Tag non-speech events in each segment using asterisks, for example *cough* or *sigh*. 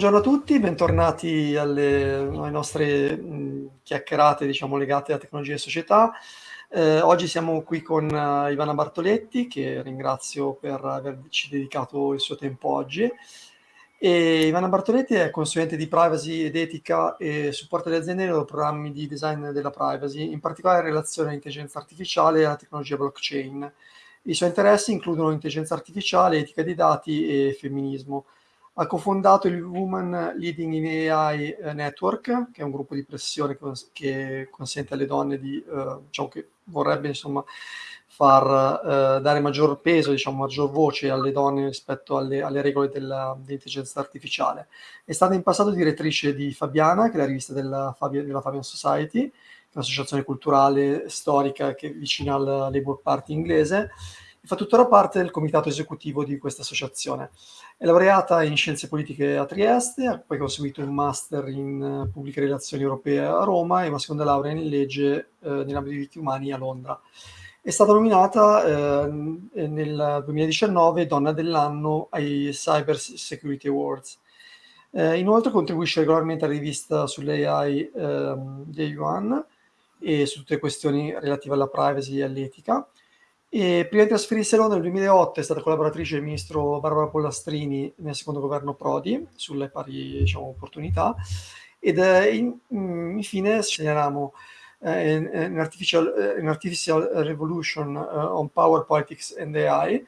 buongiorno a tutti, bentornati alle, alle nostre mh, chiacchierate diciamo, legate a tecnologia e società. Eh, oggi siamo qui con uh, Ivana Bartoletti, che ringrazio per averci dedicato il suo tempo oggi. E Ivana Bartoletti è consulente di privacy ed etica e supporta le aziende nei loro programmi di design della privacy, in particolare in relazione all'intelligenza artificiale e alla tecnologia blockchain. I suoi interessi includono intelligenza artificiale, etica dei dati e femminismo. Ha cofondato il Women Leading in AI eh, Network, che è un gruppo di pressione che, consente alle donne di, eh, diciamo che vorrebbe insomma far eh, dare maggior peso, diciamo maggior voce alle donne rispetto alle, alle regole dell'intelligenza artificiale. È stata in passato direttrice di Fabiana, che è la rivista della, Fabian, della Fabian Society, un'associazione culturale storica che è vicina alla Labour Party inglese, e fa tuttora parte del comitato esecutivo di questa associazione. È laureata in scienze politiche a Trieste, ha poi conseguito un master in eh, pubbliche relazioni europee a Roma e una seconda laurea in legge eh, nell'ambito dei diritti umani a Londra. È stata nominata eh, nel 2019 Donna dell'anno ai Cyber Security Awards. Inoltre contribuisce regolarmente alla rivista sull'AI eh, Day One e su tutte le questioni relative alla privacy e all'etica. E prima di trasferirsi a Londra nel 2008 è stata collaboratrice del ministro Barbara Pollastrini nel secondo governo Prodi sulle pari diciamo, opportunità. Ed eh, in, mm, infine segnaliamo eh, in, artificial, in, artificial, Revolution uh, on Power, Politics and AI,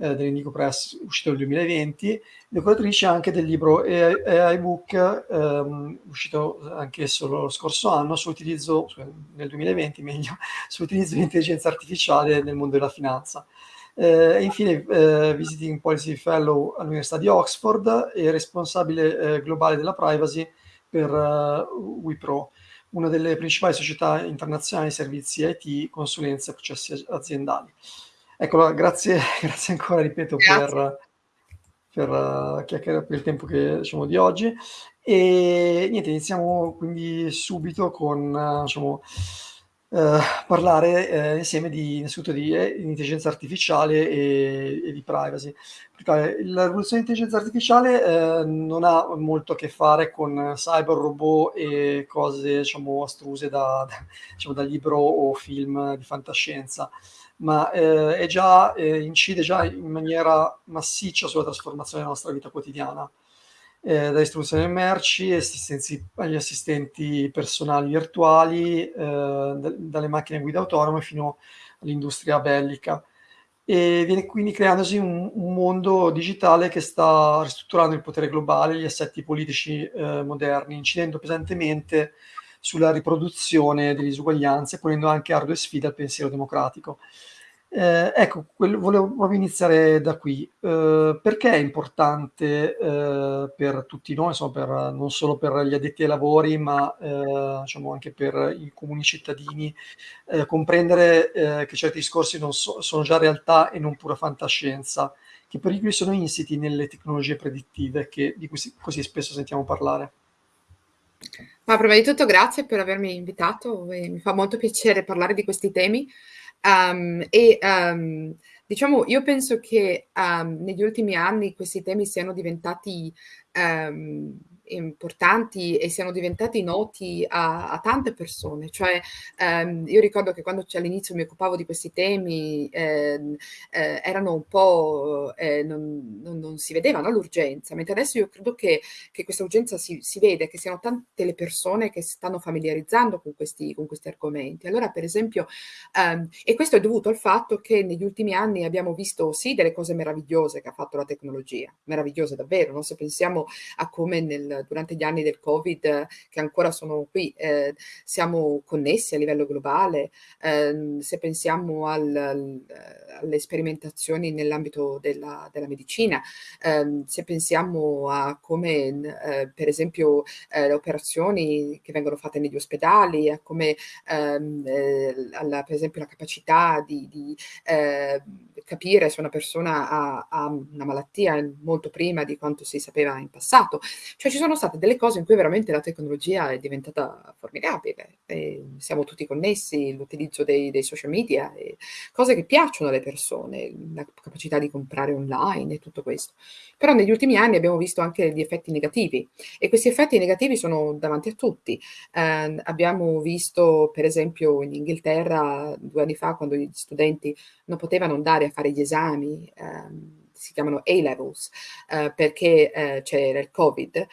eh, dell'Indico Press uscito nel 2020, decoratrice anche del libro AI, AI Book, ehm, uscito anch'esso lo scorso anno, sull'utilizzo, nel 2020 meglio, *laughs* sull'utilizzo di intelligenza artificiale nel mondo della finanza. Eh, infine eh, Visiting Policy Fellow all'Università di Oxford e responsabile eh, globale della privacy per uh, Wipro, una delle principali società internazionali di servizi IT, consulenze e processi aziendali. Ecco, grazie, *laughs* grazie ancora, ripeto, grazie. per, per uh, chiacchierare per il tempo che, diciamo, di oggi. E niente, iniziamo quindi subito con, uh, diciamo, uh, parlare uh, insieme di, innanzitutto di, eh, intelligenza artificiale e, e, di privacy. Perché la rivoluzione dell'intelligenza artificiale non ha molto a che fare con cyber, robot e cose, diciamo, astruse da, da, *laughs* diciamo, da libro o film di fantascienza ma eh, già, eh, incide già in maniera massiccia sulla trasformazione della nostra vita quotidiana, eh, istruzione delle merci agli assistenti personali virtuali, eh, dalle macchine guida autonome fino all'industria bellica. E viene quindi creandosi un, un, mondo digitale che sta ristrutturando il potere globale, gli assetti politici eh, moderni, incidendo pesantemente sulla riproduzione delle disuguaglianze, ponendo anche ardue sfide al pensiero democratico. Eh, ecco, quello, volevo proprio iniziare da qui. Eh, perché è importante eh, per tutti noi, insomma, per, non solo per gli addetti ai lavori, ma eh, diciamo anche per i comuni cittadini, eh, comprendere eh, che certi discorsi so, sono già realtà e non pura fantascienza? Che pericoli sono insiti nelle tecnologie predittive che, di cui si, così spesso sentiamo parlare? Ma prima di tutto grazie per avermi invitato mi fa molto piacere parlare di questi temi. Um, e um, diciamo, io penso che um, negli ultimi anni questi temi siano diventati importanti e siano diventati noti a, a tante persone. Cioè, ehm, io ricordo che quando all'inizio mi occupavo di questi temi ehm, eh, erano un po', eh, non, non, non, si vedevano l'urgenza, mentre adesso io credo che, che questa urgenza si, si, vede, che siano tante le persone che si stanno familiarizzando con questi, con questi argomenti. Allora, per esempio, ehm, e questo è dovuto al fatto che negli ultimi anni abbiamo visto sì delle cose meravigliose che ha fatto la tecnologia, meravigliose davvero, no? se pensiamo a come nel durante gli anni del Covid che ancora sono qui, eh, siamo connessi a livello globale, eh, se pensiamo al, al, alle sperimentazioni nell'ambito della, della, medicina, eh, se pensiamo a come eh, per esempio eh, le operazioni che vengono fatte negli ospedali, a come ehm, eh, alla, per esempio la capacità di, di capire se una persona ha, ha, una malattia molto prima di quanto si sapeva in passato. Cioè ci sono state delle cose in cui veramente la tecnologia è diventata formidabile, e siamo tutti connessi, l'utilizzo dei, dei social media, cose che piacciono alle persone, la capacità di comprare online e tutto questo. Però negli ultimi anni abbiamo visto anche gli effetti negativi e questi effetti negativi sono davanti a tutti. Eh, abbiamo visto per esempio in Inghilterra due anni fa quando gli studenti non potevano andare a fare gli esami, ehm, si chiamano A-levels, eh, perché eh, c'era il Covid,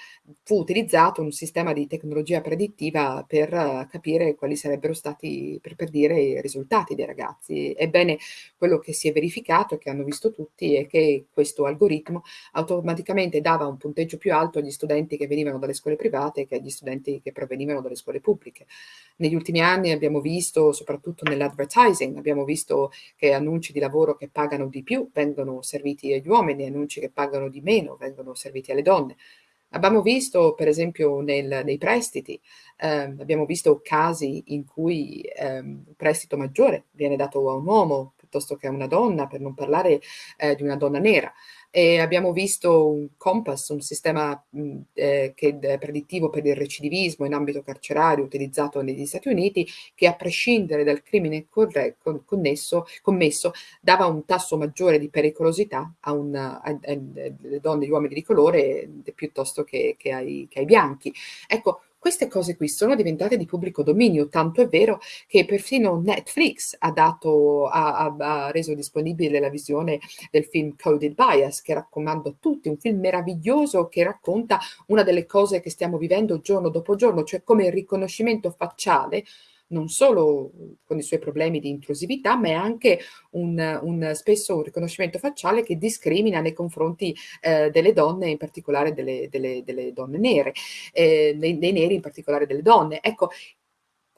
fu utilizzato un sistema di tecnologia predittiva per uh, capire quali sarebbero stati, per, per, dire, i risultati dei ragazzi. Ebbene, quello che si è verificato e che hanno visto tutti è che questo algoritmo automaticamente dava un punteggio più alto agli studenti che venivano dalle scuole private che agli studenti che provenivano dalle scuole pubbliche. Negli ultimi anni abbiamo visto, soprattutto nell'advertising, abbiamo visto che annunci di lavoro che pagano di più vengono serviti agli uomini, annunci che pagano di meno vengono serviti alle donne. Abbiamo visto, per esempio, nel, nei prestiti, eh, abbiamo visto casi in cui eh, un prestito maggiore viene dato a un uomo piuttosto che a una donna, per non parlare eh, di una donna nera e abbiamo visto un Compass, un sistema eh, che è predittivo per il recidivismo in ambito carcerario utilizzato negli Stati Uniti, che a prescindere dal crimine connesso, commesso dava un tasso maggiore di pericolosità alle donne e agli uomini di colore piuttosto che, che, ai, che ai bianchi. Ecco, queste cose qui sono diventate di pubblico dominio, tanto è vero che perfino Netflix ha, dato, ha, ha, reso disponibile la visione del film Coded Bias, che raccomando a tutti, un film meraviglioso che racconta una delle cose che stiamo vivendo giorno dopo giorno, cioè come il riconoscimento facciale non solo con i suoi problemi di intrusività, ma è anche un, un spesso un riconoscimento facciale che discrimina nei confronti eh, delle donne, in particolare delle, delle, delle donne nere, eh, dei, dei neri in particolare delle donne. Ecco,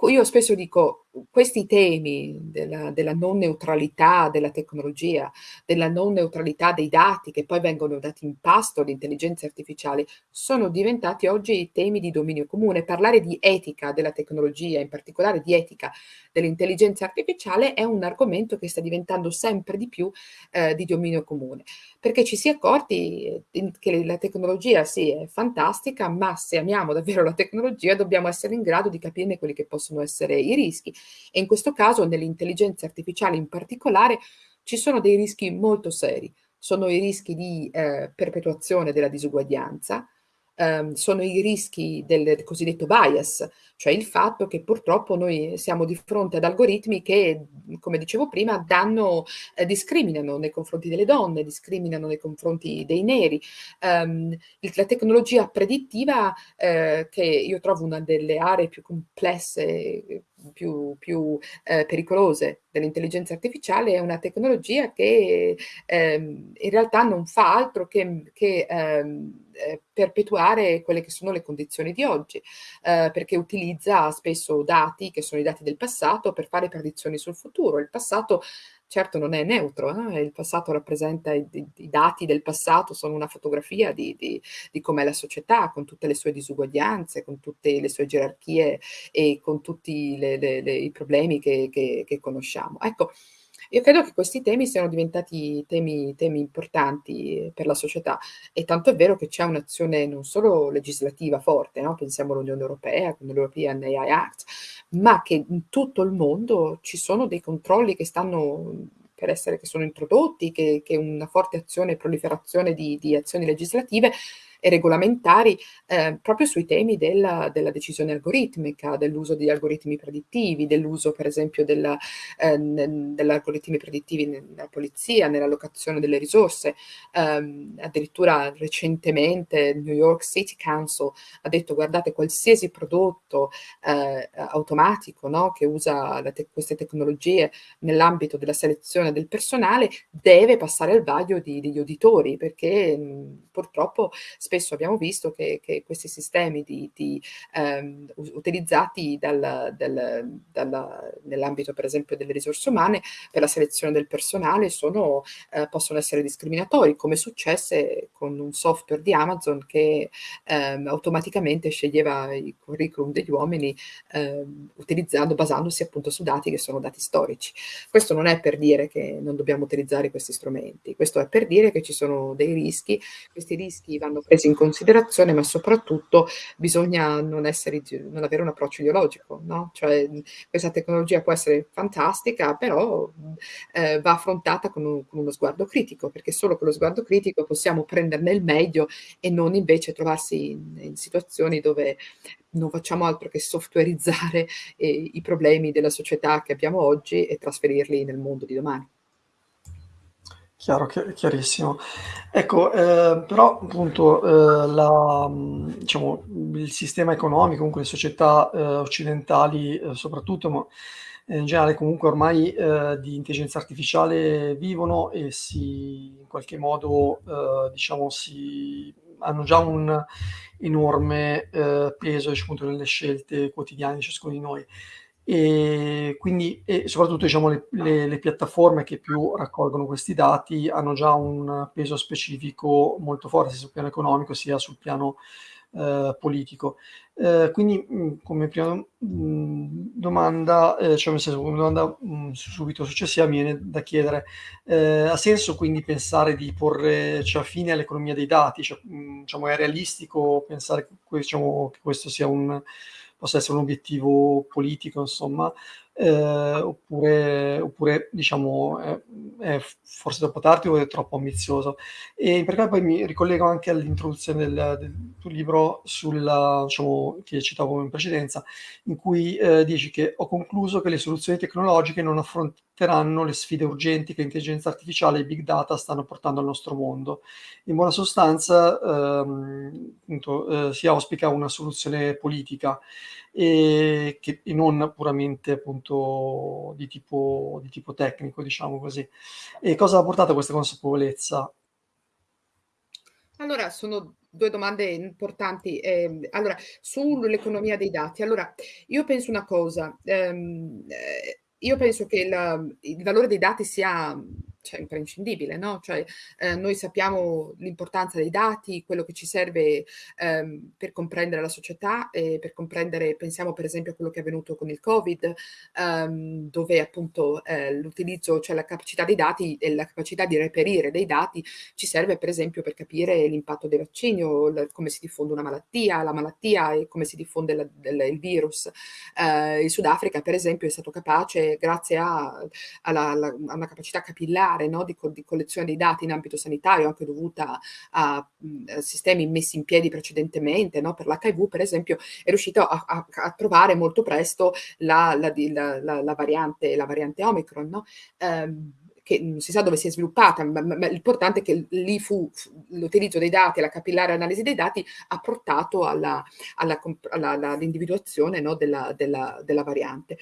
io spesso dico, questi temi della, della, non neutralità della tecnologia, della non neutralità dei dati che poi vengono dati in pasto all'intelligenza artificiale, sono diventati oggi temi di dominio comune. Parlare di etica della tecnologia, in particolare di etica dell'intelligenza artificiale, è un argomento che sta diventando sempre di più eh, di dominio comune, perché ci si è accorti eh, che la tecnologia sì è fantastica, ma se amiamo davvero la tecnologia dobbiamo essere in grado di capirne quelli che possono essere i rischi e in questo caso nell'intelligenza artificiale in particolare ci sono dei rischi molto seri. Sono i rischi di eh, perpetuazione della disuguaglianza, ehm, sono i rischi del cosiddetto bias, cioè il fatto che purtroppo noi siamo di fronte ad algoritmi che, come dicevo prima, danno, eh, discriminano nei confronti delle donne, discriminano nei confronti dei neri. Um, la tecnologia predittiva, eh, che io trovo una delle aree più complesse, più, più eh, pericolose dell'intelligenza artificiale, è una tecnologia che ehm, in realtà non fa altro che, che ehm, eh, perpetuare quelle che sono le condizioni di oggi, eh, perché utilizza spesso dati che sono i dati del passato per fare predizioni sul futuro. Il passato certo non è neutro, eh? il passato rappresenta i, i, dati del passato, sono una fotografia di, di, di com'è la società, con tutte le sue disuguaglianze, con tutte le sue gerarchie e con tutti le, le, le, i problemi che, che, che conosciamo. Ecco, io credo che questi temi siano diventati temi, temi importanti per la società e tanto è vero che c'è un'azione non solo legislativa forte, no? pensiamo all'Unione Europea con l'European AI Act, ma che in tutto il mondo ci sono dei controlli che stanno per essere che sono introdotti, che, che una forte azione e proliferazione di, di azioni legislative e regolamentari eh, proprio sui temi della, della, decisione algoritmica, dell'uso di algoritmi predittivi, dell'uso per esempio della, eh, degli algoritmi predittivi nella polizia, nell'allocazione delle risorse. Um, addirittura recentemente il New York City Council ha detto guardate qualsiasi prodotto eh, automatico no, che usa te queste tecnologie nell'ambito della selezione del personale deve passare al vaglio di, degli uditori perché mh, purtroppo spesso abbiamo visto che, che questi sistemi di, di, ehm, utilizzati dal, dal, dalla, nell'ambito per esempio delle risorse umane per la selezione del personale sono, eh, possono essere discriminatori, come successe con un software di Amazon che ehm, automaticamente sceglieva i curriculum degli uomini ehm, utilizzando, basandosi appunto su dati che sono dati storici. Questo non è per dire che non dobbiamo utilizzare questi strumenti, questo è per dire che ci sono dei rischi, questi rischi vanno presi in considerazione, ma soprattutto bisogna non, essere, non avere un approccio ideologico, no? Cioè questa tecnologia può essere fantastica, però eh, va affrontata con, un, con, uno sguardo critico, perché solo con lo sguardo critico possiamo prenderne il meglio e non invece trovarsi in, in situazioni dove non facciamo altro che softwareizzare eh, i problemi della società che abbiamo oggi e trasferirli nel mondo di domani. Chiaro, chiarissimo. Ecco, eh, però appunto eh, la, diciamo, il sistema economico, comunque le società eh, occidentali eh, soprattutto, ma in generale comunque ormai eh, di intelligenza artificiale vivono e si in qualche modo eh, diciamo si hanno già un enorme peso diciamo, nelle scelte quotidiane di ciascuno di noi e quindi e soprattutto diciamo, le, le, le, piattaforme che più raccolgono questi dati hanno già un peso specifico molto forte sia sul piano economico sia sul piano eh, politico. Eh, quindi mh, come prima mh, domanda, eh, cioè nel senso come domanda mh, subito successiva mi viene da chiedere, eh, ha senso quindi pensare di porre cioè, fine all'economia dei dati? Cioè, diciamo, è realistico pensare che, diciamo, che questo sia un possa essere un obiettivo politico, insomma, eh, oppure, oppure, diciamo è, è, forse troppo tardi o è troppo ambizioso. E in particolare poi mi ricollego anche all'introduzione del, del, tuo libro sulla, diciamo, che citavo in precedenza, in cui eh, dici che ho concluso che le soluzioni tecnologiche non affronteranno le sfide urgenti che l'intelligenza artificiale e i big data stanno portando al nostro mondo. In buona sostanza ehm, appunto, eh, si auspica una soluzione politica e, che, e non puramente appunto di tipo, di tipo tecnico, diciamo così. E cosa ha portato a questa consapevolezza? Allora, sono due domande importanti. Eh, allora, sull'economia dei dati, allora, io penso una cosa, ehm, eh, io penso che il, il valore dei dati sia cioè, imprescindibile, no? Cioè, eh, noi sappiamo l'importanza dei dati, quello che ci serve ehm, per comprendere la società e per comprendere, pensiamo per esempio a quello che è avvenuto con il Covid, ehm, dove appunto eh, l'utilizzo, cioè la capacità dei dati e la capacità di reperire dei dati ci serve per esempio per capire l'impatto dei vaccini o la, come si diffonde una malattia, la malattia e come si diffonde la, del, il virus. Eh, il Sudafrica per esempio è stato capace, grazie a, alla, alla, a una capacità capillare, particolare no, di, di, collezione dei dati in ambito sanitario, anche dovuta a, a sistemi messi in piedi precedentemente, no, per l'HIV per esempio, è riuscito a, a, a trovare molto presto la, la, la, la, variante, variante Omicron. No? Um, che non si sa dove si è sviluppata, ma, ma, ma l'importante è che lì fu, fu l'utilizzo dei dati, la capillare analisi dei dati ha portato all'individuazione no, della, della, della, variante.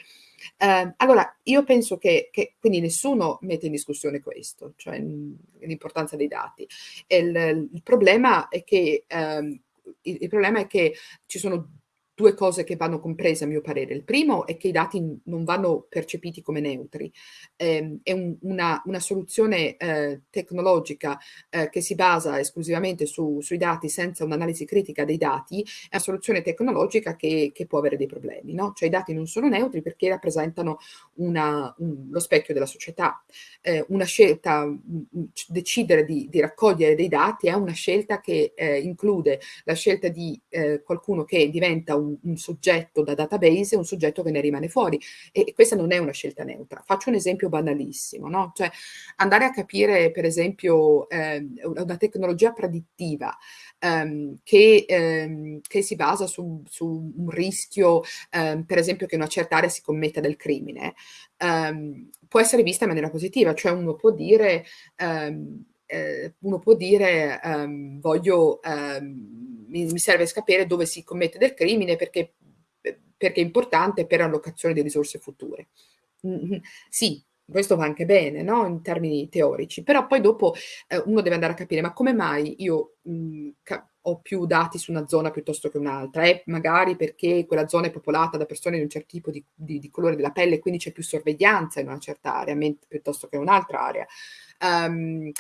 Eh, allora, io penso che, che, quindi nessuno mette in discussione questo, cioè l'importanza dei dati. Il, il, problema è che, ehm, il, il problema è che ci sono due cose che vanno comprese a mio parere. Il primo è che i dati non vanno percepiti come neutri. Eh, è un, una, una, soluzione eh, tecnologica eh, che si basa esclusivamente su, sui dati senza un'analisi critica dei dati, è una soluzione tecnologica che, che può avere dei problemi. No? Cioè i dati non sono neutri perché rappresentano una, un, lo specchio della società. Eh, una scelta, decidere di, di, raccogliere dei dati è una scelta che eh, include la scelta di eh, qualcuno che diventa un un, soggetto da database e un soggetto che ne rimane fuori. E, questa non è una scelta neutra. Faccio un esempio banalissimo, no? Cioè andare a capire, per esempio, eh, una tecnologia predittiva ehm, che, ehm, che, si basa su, su un rischio, ehm, per esempio, che in una certa area si commetta del crimine, ehm, può essere vista in maniera positiva, cioè uno può dire... Ehm, eh, uno può dire um, voglio, um, mi, mi, serve sapere dove si commette del crimine perché, perché è importante per l'allocazione di risorse future. Mm -hmm. Sì, questo va anche bene, no, in termini teorici, però poi dopo, ehm, uno deve andare a capire: ma come mai io, mhmm, ca ho più dati su una zona piuttosto che un'altra? È magari perché quella zona è popolata da persone di un certo tipo di di di colore della pelle, quindi c'è più sorveglianza in una certa area, piuttosto che in un'altra area. Ehm,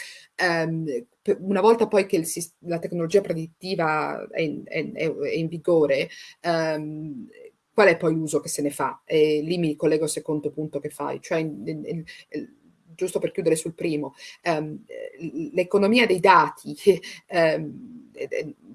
p una volta poi che il la tecnologia predittiva è in è è in vigore, ehm, qual è poi l'uso che se ne fa? E lì mi collego al secondo punto che fai, cioè in in giusto per chiudere sul primo, l'economia dei dati, *laughs*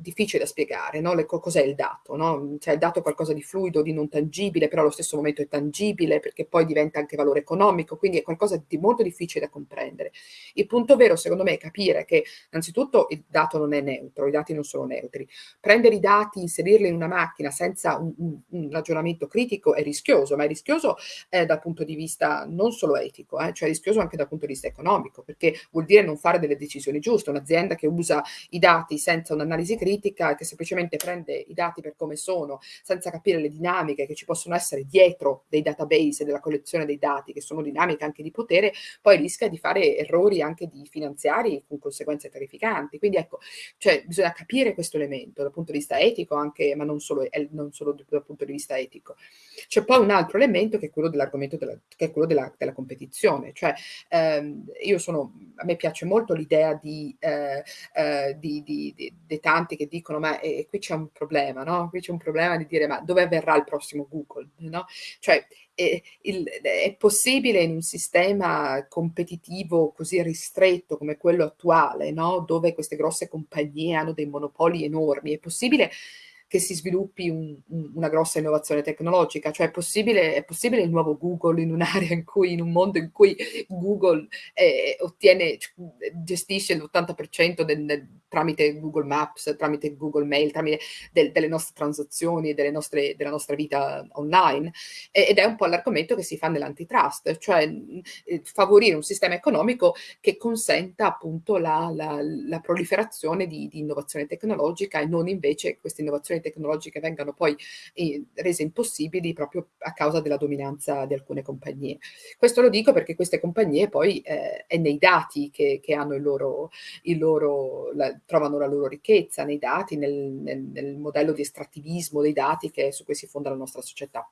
difficile da spiegare, no, le co cos'è il dato, no, cioè il dato è qualcosa di fluido, di non tangibile, però allo stesso momento è tangibile, perché poi diventa anche valore economico, quindi è qualcosa di molto difficile da comprendere. Il punto vero secondo me è capire che innanzitutto il dato non è neutro, i dati non sono neutri. Prendere i dati, inserirli in una macchina senza un un un ragionamento critico è rischioso, ma è rischioso, ehm, dal punto di vista non solo etico, eh, cioè è rischioso anche dal punto di vista economico, perché vuol dire non fare delle decisioni giuste. Un'azienda che usa i dati senza un'analisi critica, che semplicemente prende i dati per come sono, senza capire le dinamiche che ci possono essere dietro dei database e della collezione dei dati, che sono dinamiche anche di potere, poi rischia di fare errori anche di finanziari con conseguenze terrificanti. Quindi ecco, cioè bisogna capire questo elemento dal punto di vista etico anche, ma non solo, eh, non solo dal punto di vista etico. C'è poi un altro elemento che è quello dell'argomento della, che è quello della, della competizione, cioè ehm, io sono, a me piace molto l'idea di, eh, eh, di, di, di dei tanti che dicono: "Ma, ehm, qui c'è un problema, no, qui c'è un problema di dire: "Ma dove avverrà il prossimo Google?" No, cioè, ehm, il è possibile in un sistema competitivo così ristretto come quello attuale, no, dove queste grosse compagnie hanno dei monopoli enormi, è possibile che si sviluppi un un una grossa innovazione tecnologica? Cioè è possibile è possibile il nuovo Google in un'area in cui in un mondo in cui Google, ehm, ottiene gestisce l'80% del del tramite Google Maps, tramite Google Mail, tramite del delle nostre transazioni delle nostre della nostra vita online. E ed è un po' l'argomento che si fa nell'antitrust, cioè, ehm, favorire un sistema economico che consenta appunto la la la proliferazione di di innovazione tecnologica e non invece queste innovazioni tecnologiche vengano poi, ehm, rese impossibili proprio a causa della dominanza di alcune compagnie. Questo lo dico perché queste compagnie poi, ehm, è nei dati che che hanno il loro il loro la trovano la loro ricchezza, nei dati, nel nel nel modello di estrattivismo dei dati che su cui si fonda la nostra società.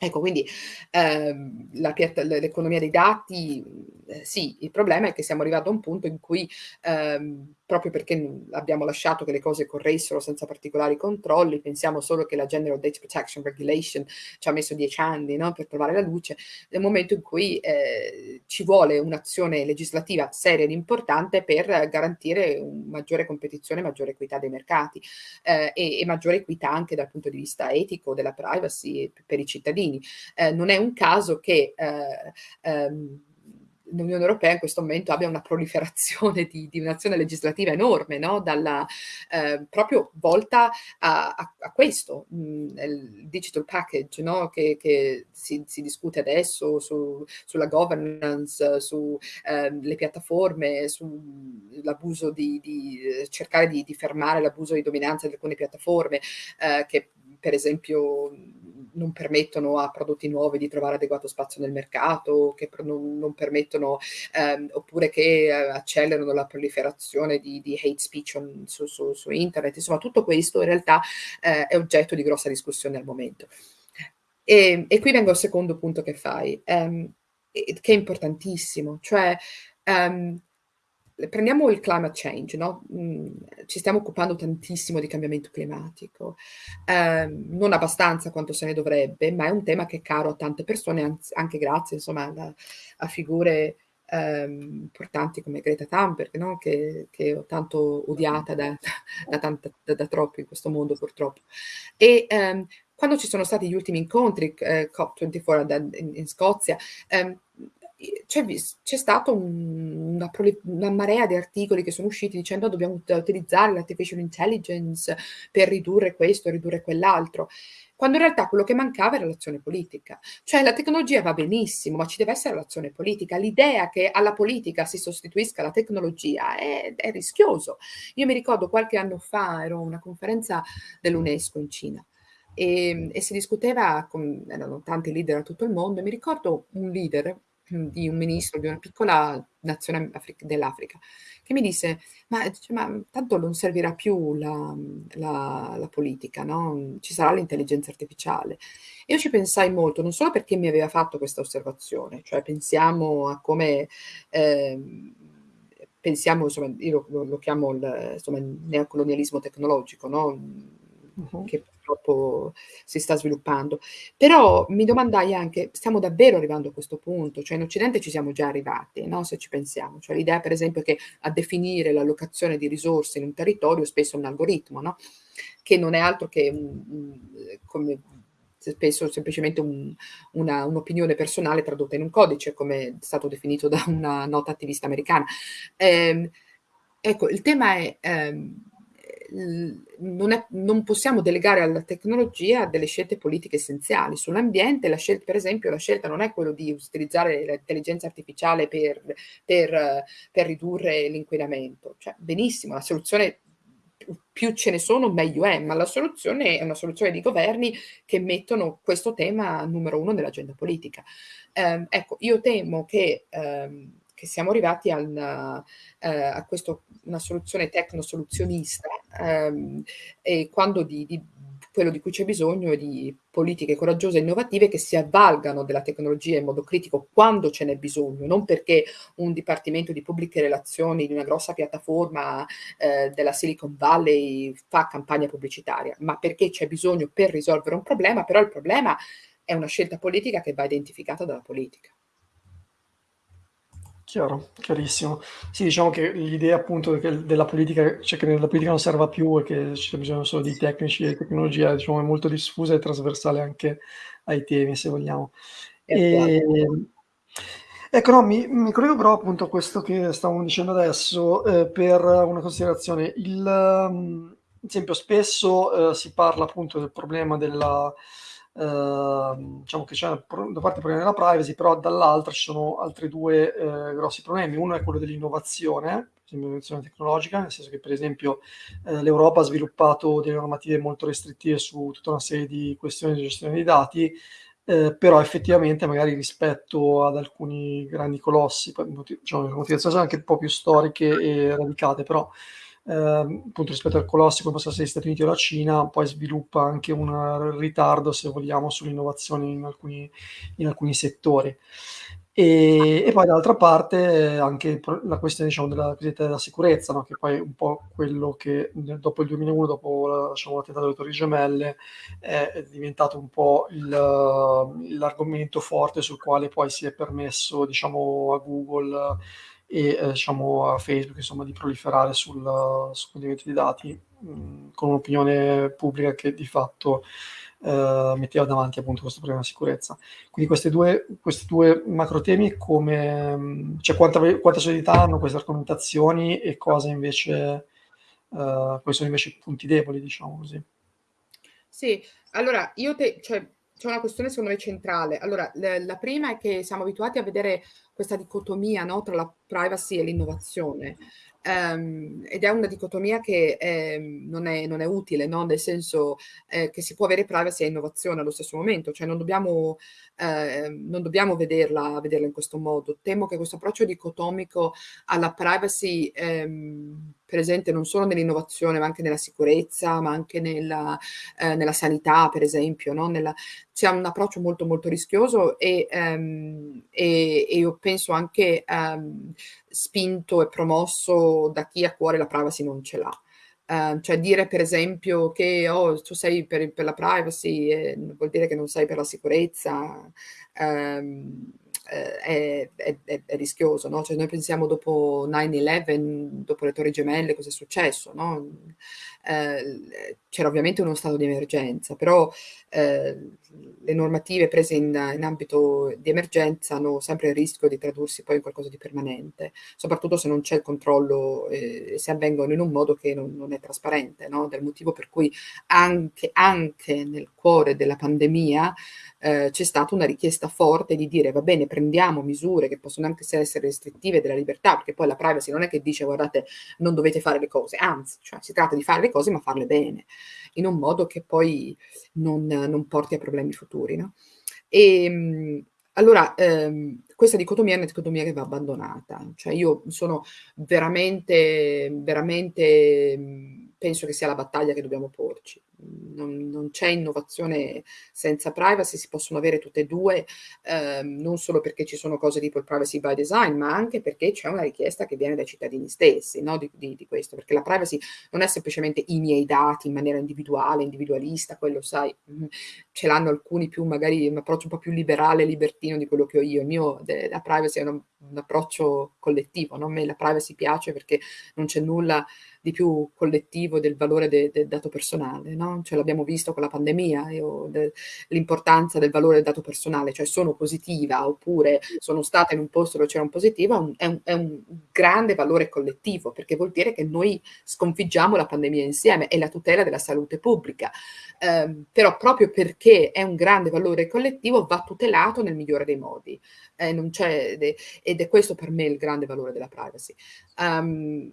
Ecco, quindi, ehm, l'economia dei dati, mhmm, sì, il problema è che siamo arrivato a un punto in cui, ehm, proprio perché, abbiamo lasciato che le cose corressero senza particolari controlli, pensiamo solo che la General Data Protection Regulation ci ha messo 10 anni, no, per trovare la luce, nel momento in cui, ehm, ci vuole un'azione legislativa seria ed importante per garantire maggiore competizione, maggiore equità dei mercati, ehm, e e maggiore equità anche dal punto di vista etico, della privacy per i cittadini. Ehm, non è un caso che, ehm, ehm, l'Unione Europea in questo momento abbia una proliferazione di di un'azione legislativa enorme, no, dalla ehm, proprio volta a a a questo, mhmm, il digital package, no, che che si si discute adesso su sulla governance, su, ehm, le piattaforme, sull'abuso di di cercare di di fermare l'abuso di dominanza di alcune piattaforme, ehm, che per esempio, non permettono a prodotti nuovi di trovare adeguato spazio nel mercato, che non non permettono ehm, oppure che, ehm, accelerano la proliferazione di di hate speech on su su su internet. Insomma, tutto questo in realtà, ehm, è oggetto di grossa discussione al momento. Ehm, e qui vengo al secondo punto che fai, ehm, e che è importantissimo, cioè, ehm, prendiamo il climate change, no, mhmm, ci stiamo occupando tantissimo di cambiamento climatico, ehm, non abbastanza quanto se ne dovrebbe, ma è un tema che è caro a tante persone, anche grazie insomma a a figure, ehm, importanti come Greta Thunberg, no, che che ho tanto odiata da da tanta da da troppi in questo mondo purtroppo. E, ehm, quando ci sono stati gli ultimi incontri, c ehm, COP24 ad an in in Scozia, ehm, c'è c'è stato un una una marea di articoli che sono usciti dicendo: "Dobbiamo ut utilizzare l'artificial intelligence per ridurre questo, ridurre quell'altro", quando in realtà quello che mancava era l'azione politica. Cioè la tecnologia va benissimo, ma ci deve essere l'azione politica. L'idea che alla politica si sostituisca la tecnologia è è rischioso. Io mi ricordo qualche anno fa ero a una conferenza dell'UNESCO in Cina, ehm, e si discuteva con erano tanti leader da tutto il mondo, e mi ricordo un leader di un ministro di una piccola nazione afri dell'Africa, che mi disse: "Ma ma tanto non servirà più la la la politica, no, ci sarà l'intelligenza artificiale". E io ci pensai molto, non solo perché mi aveva fatto questa osservazione, cioè pensiamo a come, ehm, pensiamo insomma, io lo lo chiamo il insomma, il neocolonialismo tecnologico, no, Mh-mh. che purtroppo si sta sviluppando. Però mi domandai anche: stiamo davvero arrivando a questo punto? Cioè in Occidente ci siamo già arrivati, no, se ci pensiamo. Cioè l'idea per esempio che a definire l'allocazione di risorse in un territorio spesso è un algoritmo, no, che non è altro che come spesso semplicemente un una un'opinione personale tradotta in un codice, come è stato definito da una nota attivista americana. Ehm, ecco, il tema è, ehm, non è non possiamo delegare alla tecnologia delle scelte politiche essenziali. Sull'ambiente la scel per esempio, la scelta non è quello di utilizzare l'intelligenza artificiale per per per ridurre l'inquinamento. Cioè benissimo, la soluzione più ce ne sono meglio è, ma la soluzione è una soluzione di governi che mettono questo tema numero 1 nell'agenda politica. Ehm, ecco, io temo che, ehm, che siamo arrivati al ehm, a questo una soluzione tecno-soluzionista, ehm, e quando di di quello di cui c'è bisogno è di politiche coraggiose e innovative che si avvalgano della tecnologia in modo critico quando ce n'è bisogno, non perché un dipartimento di pubbliche relazioni di una grossa piattaforma, ehm, della Silicon Valley fa campagna pubblicitaria, ma perché c'è bisogno per risolvere un problema, però il problema è una scelta politica che va identificata dalla politica. Chiaro, chiarissimo. Sì, diciamo che l'idea appunto che della politica cioè che nella politica non serva più e che ci sia bisogno solo di tecnici e tecnologia, diciamo è molto diffusa e trasversale anche ai temi, se vogliamo. Ehm, ecco, no, mi mi collego però appunto a questo che stavamo dicendo adesso, ehm, per una considerazione. Il mhmm, esempio spesso, uhm, si parla appunto del problema della Ehm, diciamo che c'è da parte problema della privacy, però dall'altra ci sono altri 2, ehm, grossi problemi. Uno è quello dell'innovazione, l'innovazione tecnologica, nel senso che per esempio, ehm, l'Europa ha sviluppato delle normative molto restrittive su tutta una serie di questioni di gestione dei dati, ehm, però effettivamente magari rispetto ad alcuni grandi colossi, diciamo motivazioni sono anche un po' più storiche e radicate, però appunto rispetto al colosso come possono essere gli Stati Uniti o la Cina, poi sviluppa anche un ritardo, se vogliamo, sull'innovazione in alcuni in alcuni settori. E e poi dall'altra parte anche la questione diciamo della cosiddetta della sicurezza, no, che poi è un po' quello che dopo il 2001, dopo la diciamo alle Torri Gemelle, è diventato un po' l'argomento forte sul quale poi si è permesso, diciamo, a Google e, ehm, diciamo a Facebook, insomma, di proliferare sul sul condividimento di dati, mhmm, con un'opinione pubblica che di fatto, ehm, metteva davanti appunto questo problema di sicurezza. Quindi queste 2 questi 2 macro temi come mhmm, cioè quanta quanta solidità hanno queste argomentazioni e cosa invece ehm, quali sono invece i punti deboli, diciamo così. Sì, allora io te cioè c'è una questione secondo me centrale. Allora, la prima è che siamo abituati a vedere questa dicotomia, no, tra la privacy e l'innovazione. Ehm, ed è una dicotomia che, ehm, non è non è utile, no, nel senso, ehm, che si può avere privacy e innovazione allo stesso momento, cioè non dobbiamo ehm, non dobbiamo vederla vederla in questo modo. Temo che questo approccio dicotomico alla privacy, ehm, presente non solo nell'innovazione, ma anche nella sicurezza, ma anche nella ehm, nella sanità per esempio, no, nella sia un approccio molto, molto rischioso e ehm, e e io penso anche, ehm, spinto e promosso da chi a cuore la privacy non ce l'ha. Ehm, cioè dire per esempio che: "Oh, tu sei per per la privacy e vuol dire che non sei per la sicurezza", ehm, è è è è rischioso, no, cioè noi pensiamo dopo 9/11, dopo le Torri Gemelle cosa è successo, no, ehm, c'era ovviamente uno stato di emergenza, però, ehm, le normative prese in in ambito di emergenza hanno sempre il rischio di tradursi poi in qualcosa di permanente, soprattutto se non c'è il controllo e se avvengono in un modo che non non è trasparente, no, del motivo per cui anche anche nel cuore della pandemia, ehm, c'è stata una richiesta forte di dire: "Va bene, prendiamo misure che possono anche se essere restrittive della libertà", perché poi la privacy non è che dice: "Guardate, non dovete fare le cose", anzi, cioè si tratta di fare le cose ma farle bene, in un modo che poi non non porti a problemi futuri, no. Ehm, Allora, ehm, questa dicotomia è una dicotomia che va abbandonata. Cioè io sono veramente veramente, penso che sia la battaglia che dobbiamo porci. Non non c'è innovazione senza privacy, si possono avere tutte e 2, ehm, non solo perché ci sono cose tipo il privacy by design, ma anche perché c'è una richiesta che viene dai cittadini stessi, no, di di di questo. Perché la privacy non è semplicemente i miei dati in maniera individuale, individualista, quello sai, mhmm, ce l'hanno alcuni più magari un approccio un po' più liberale, libertino di quello che ho io. Il mio de la privacy è un un approccio collettivo, no, a me la privacy piace perché non c'è nulla di più collettivo del valore de del dato personale, no, cioè l'abbiamo visto con la pandemia, de l'importanza del valore del dato personale, cioè sono positiva oppure sono stata in un posto dove c'era un positivo, è un è un è un grande valore collettivo, perché vuol dire che noi sconfiggiamo la pandemia insieme, è la tutela della salute pubblica. Ehm, però proprio perché è un grande valore collettivo va tutelato nel migliore dei modi. Eh, ed è questo per me il grande valore della privacy. Um,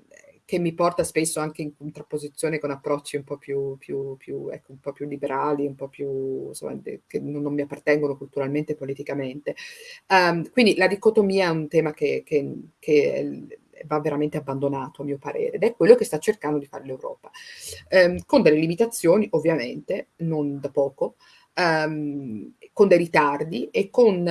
che mi porta spesso anche in contrapposizione con approcci un po' più più più ecco, un po' più liberali, un po' più insomma che non non mi appartengono culturalmente e politicamente. Um, quindi la dicotomia è un tema che che che va veramente abbandonato a mio parere, ed è quello che sta cercando di fare l'Europa. Ehm, con delle limitazioni ovviamente, non da poco, ehm, con dei ritardi e con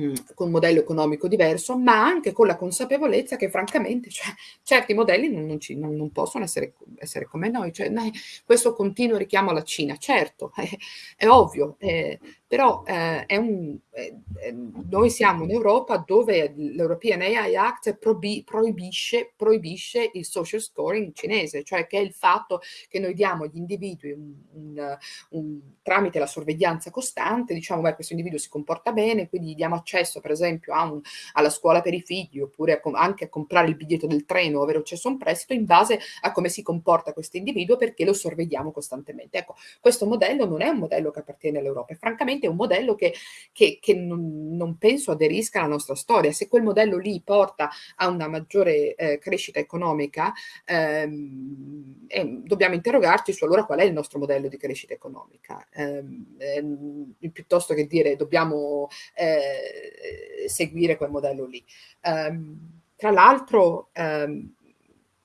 mhmm, con un modello economico diverso, ma anche con la consapevolezza che francamente, cioè, certi modelli non non ci non non possono essere essere come noi, cioè questo continuo richiamo alla Cina, certo, *laughs* è è ovvio, ehm, però, è un ehm, ehm, noi siamo in Europa dove l'European AI Act proibisce proibisce il social scoring cinese, cioè che è il fatto che noi diamo agli individui un un tramite la sorveglianza costante, diciamo: "Beh, questo individuo si comporta bene, quindi gli diamo accesso per esempio alla scuola per i figli, oppure a anche a comprare il biglietto del treno, avere accesso a un prestito in base a come si comporta questo individuo perché lo sorvegliamo costantemente." Ecco, questo modello non è un modello che appartiene all'Europa e francamente è un modello che che che non non penso aderisca alla nostra storia. Se quel modello lì porta a una maggiore, ehm, crescita economica, ehm, ehm, dobbiamo interrogarci su allora qual è il nostro modello di crescita economica. Ehm, ehm, piuttosto che dire dobbiamo, ehm, seguire quel modello lì. Ehm, tra l'altro, ehm,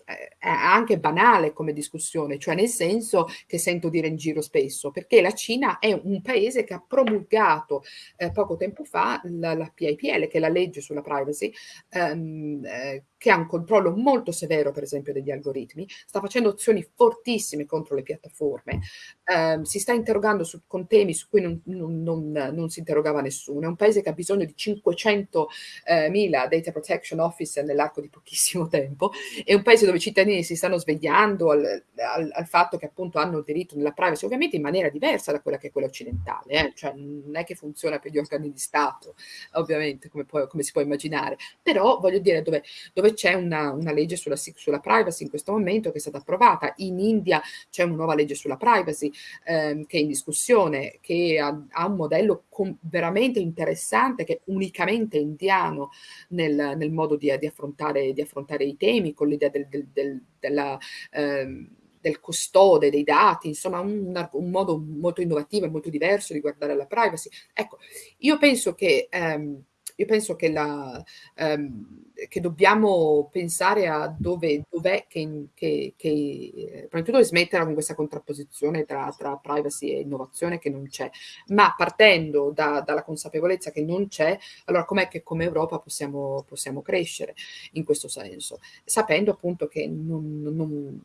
è anche banale come discussione, cioè nel senso che sento dire in giro spesso, perché la Cina è un paese che ha promulgato, ehm, poco tempo fa la la PIPL, che è la legge sulla privacy, ehm, ehm, che ha un controllo molto severo per esempio degli algoritmi, sta facendo azioni fortissime contro le piattaforme, ehm, si sta interrogando su con temi su cui non non non non si interrogava nessuno. È un paese che ha bisogno di 500, ehm, mila data protection officer nell'arco di pochissimo tempo, è un paese dove i cittadini si stanno svegliando al al al fatto che appunto hanno il diritto nella privacy, ovviamente in maniera diversa da quella che è quella occidentale, eh, cioè non è che funziona per gli organi di Stato, ovviamente, come può come si può immaginare. Però voglio dire dove dove c'è una una legge sulla sulla privacy in questo momento che è stata approvata. In India c'è una nuova legge sulla privacy, ehm, che è in discussione, che ha ha un modello com veramente interessante, che è unicamente indiano nel nel modo di di affrontare di affrontare i temi, con l'idea del del del della ehm, del custode dei dati, insomma un un modo molto innovativo e molto diverso di guardare alla privacy. Ecco, io penso che ehm, io penso che la ehm, che dobbiamo pensare a dove dov'è che che che prima di tutto smetterla con questa contrapposizione tra tra privacy e innovazione che non c'è, ma partendo da dalla consapevolezza che non c'è, allora com'è che come Europa possiamo possiamo crescere in questo senso? Sapendo appunto che non non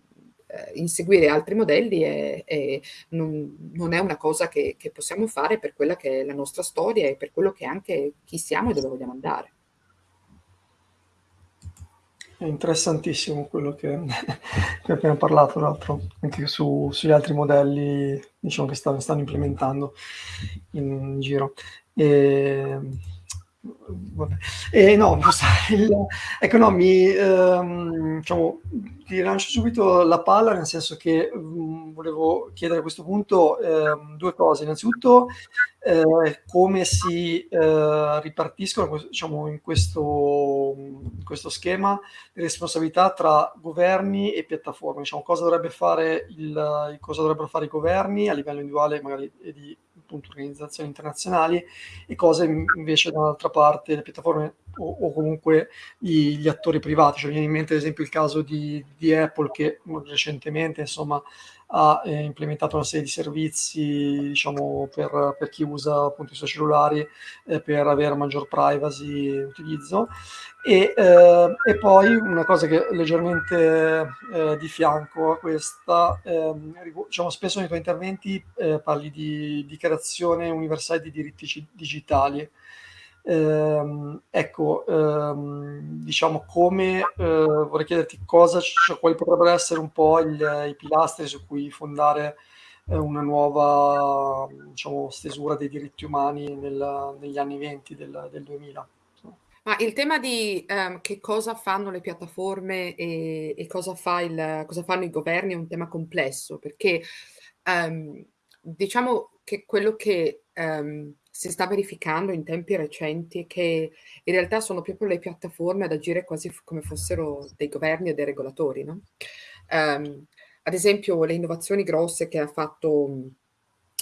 ehm, inseguire altri modelli è è non non è una cosa che che possiamo fare per quella che è la nostra storia e per quello che anche chi siamo e dove vogliamo andare. È interessantissimo quello che *laughs* che appena parlato, tra l'altro, anche su sugli altri modelli, diciamo, che stanno stanno implementando in giro. Ehm, vabbè. E no, *laughs* il ecco, no, mi ehm, diciamo, ti rilancio subito la palla, nel senso che, mhmm, volevo chiedere a questo punto, ehm, 2 cose. Innanzitutto, ehm, come si, ehm, ripartiscono diciamo in questo in questo schema, le responsabilità tra governi e piattaforme. Diciamo, cosa il cosa dovrebbero fare i governi a livello individuale magari e di appunto organizzazioni internazionali e cosa invece dall'altra parte le piattaforme o, o comunque gli, gli, attori privati. Cioè, viene in mente ad esempio il caso di, di Apple che recentemente insomma ha eh, implementato una serie di servizi diciamo, per, per, chi usa appunto i suoi cellulari eh, per avere maggior privacy e utilizzo. E, eh, e, poi una cosa che leggermente eh, di fianco a questa, ehm, diciamo, spesso nei tuoi interventi eh, parli di dichiarazione universale di diritti digitali. Ehm, ecco, ehm, diciamo come eh, vorrei chiederti cosa, cioè, quali potrebbero essere un po' il, i pilastri su cui fondare eh, una nuova diciamo, stesura dei diritti umani nel, negli anni 20 del, del 2000. Ma il tema di um, che cosa fanno le piattaforme e, e cosa, fa il, cosa, fanno i governi è un tema complesso perché um, diciamo che quello che um, si sta verificando in tempi recenti che in realtà sono proprio le piattaforme ad agire quasi come fossero dei governi e dei regolatori. No? Um, ad esempio le innovazioni grosse che ha fatto,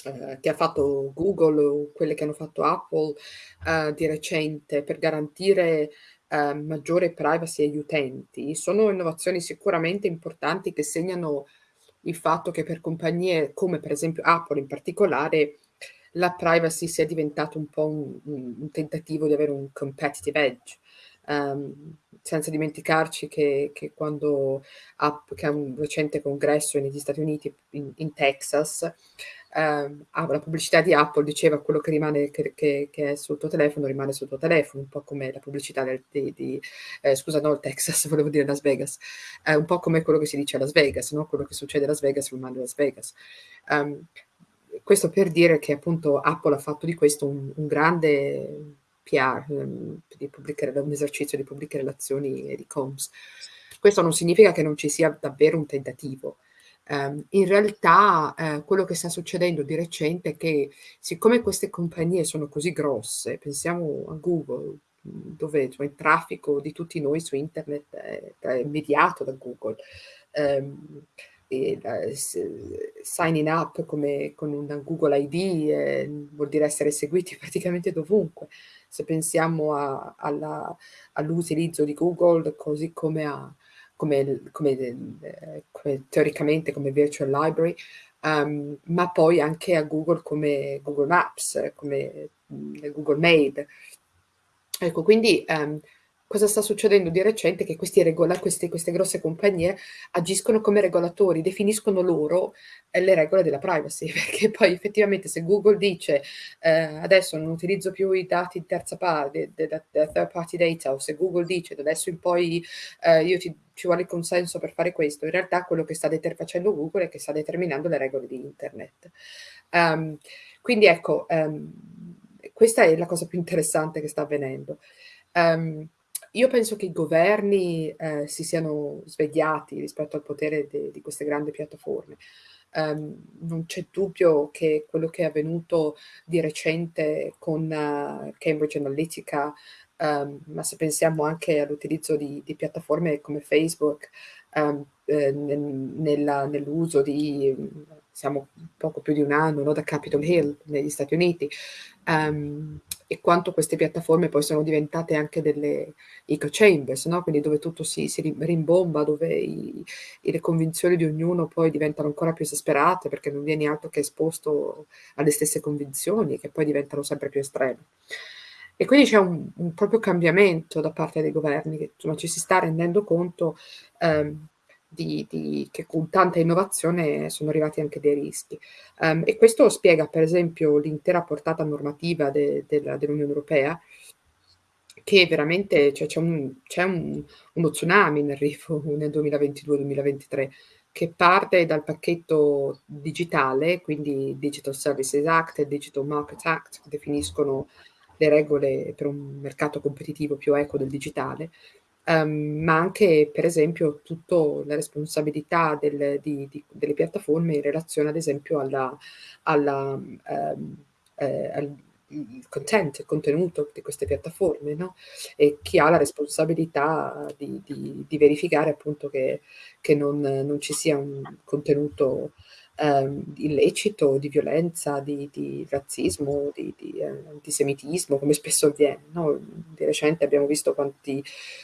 eh, che ha fatto Google o quelle che hanno fatto Apple eh, di recente per garantire eh, maggiore privacy agli utenti sono innovazioni sicuramente importanti che segnano il fatto che per compagnie come per esempio Apple in particolare la privacy sia diventato un po' un, un tentativo di avere un competitive edge. Um, senza dimenticarci che, che quando App, che ha un recente congresso negli Stati Uniti, in, in Texas, um, la pubblicità di Apple diceva quello che rimane che, che, che, è sul tuo telefono rimane sul tuo telefono, un po' come la pubblicità del, di, di eh, scusa, no, il Texas, *laughs* volevo dire Las Vegas, eh, un po' come quello che si dice a Las Vegas, no? quello che succede a Las Vegas rimane a Las Vegas. Um, questo per dire che appunto Apple ha fatto di questo un, un grande PR, um, un esercizio di pubbliche relazioni e di comms. Questo non significa che non ci sia davvero un tentativo. Um, in realtà uh, quello che sta succedendo di recente è che siccome queste compagnie sono così grosse, pensiamo a Google, dove cioè, il traffico di tutti noi su internet è, è mediato da Google, um, e la, signing up come, con una Google ID eh, vuol dire essere seguiti *laughs* praticamente dovunque. Se pensiamo all'utilizzo di Google così come, a, come, come, eh, come, teoricamente come virtual library, um, ma poi anche a Google come Google Maps, come mm, Google Mail. Ecco, quindi um, cosa sta succedendo di recente? Che questi regola, queste, queste, grosse compagnie agiscono come regolatori, definiscono loro eh, le regole della privacy, *laughs* perché poi effettivamente se Google dice eh, adesso non utilizzo più i dati di terza parte, third party data, o se Google dice da adesso in poi eh, io ti, ci vuole il consenso per fare questo, in realtà quello che sta facendo Google è che sta determinando le regole di internet. Um, quindi ecco, um, questa è la cosa più interessante che sta avvenendo. Um, io penso che i governi eh, si siano svegliati rispetto al potere di queste grandi piattaforme. Um, non c'è dubbio che quello che è avvenuto di recente con uh, Cambridge Analytica, um, ma se pensiamo anche all'utilizzo di, di, piattaforme come Facebook, um, eh, nel, nell'uso di, siamo poco più di un anno, no, da Capitol Hill negli Stati Uniti, um, e quanto queste piattaforme poi sono diventate anche delle echo chambers, no? quindi dove tutto si, si rimbomba, dove i, le convinzioni di ognuno poi diventano ancora più esasperate perché non vieni altro che esposto alle stesse convinzioni che poi diventano sempre più estreme. E quindi c'è un, un proprio cambiamento da parte dei governi, che insomma, ci si sta rendendo conto ehm, di, di, che con tanta innovazione sono arrivati anche dei rischi. Um, e questo spiega, per esempio, l'intera portata normativa de, de, dell'Unione Europea, che veramente cioè, c'è, un, c'è un, uno tsunami in arrivo *laughs* nel 2022-2023 che parte dal pacchetto digitale, quindi Digital Services Act e Digital Market Act, che definiscono le regole per un mercato competitivo più equo del digitale, um, ma anche per esempio tutta la responsabilità del, di, di, delle piattaforme in relazione ad esempio alla, alla, um, eh, al content, il contenuto di queste piattaforme, no? E chi ha la responsabilità di, di verificare appunto che, che non, non, ci sia un contenuto ehm, illecito, di violenza, di, di razzismo, di, di eh, antisemitismo, come spesso avviene. No? Di recente abbiamo visto quanti,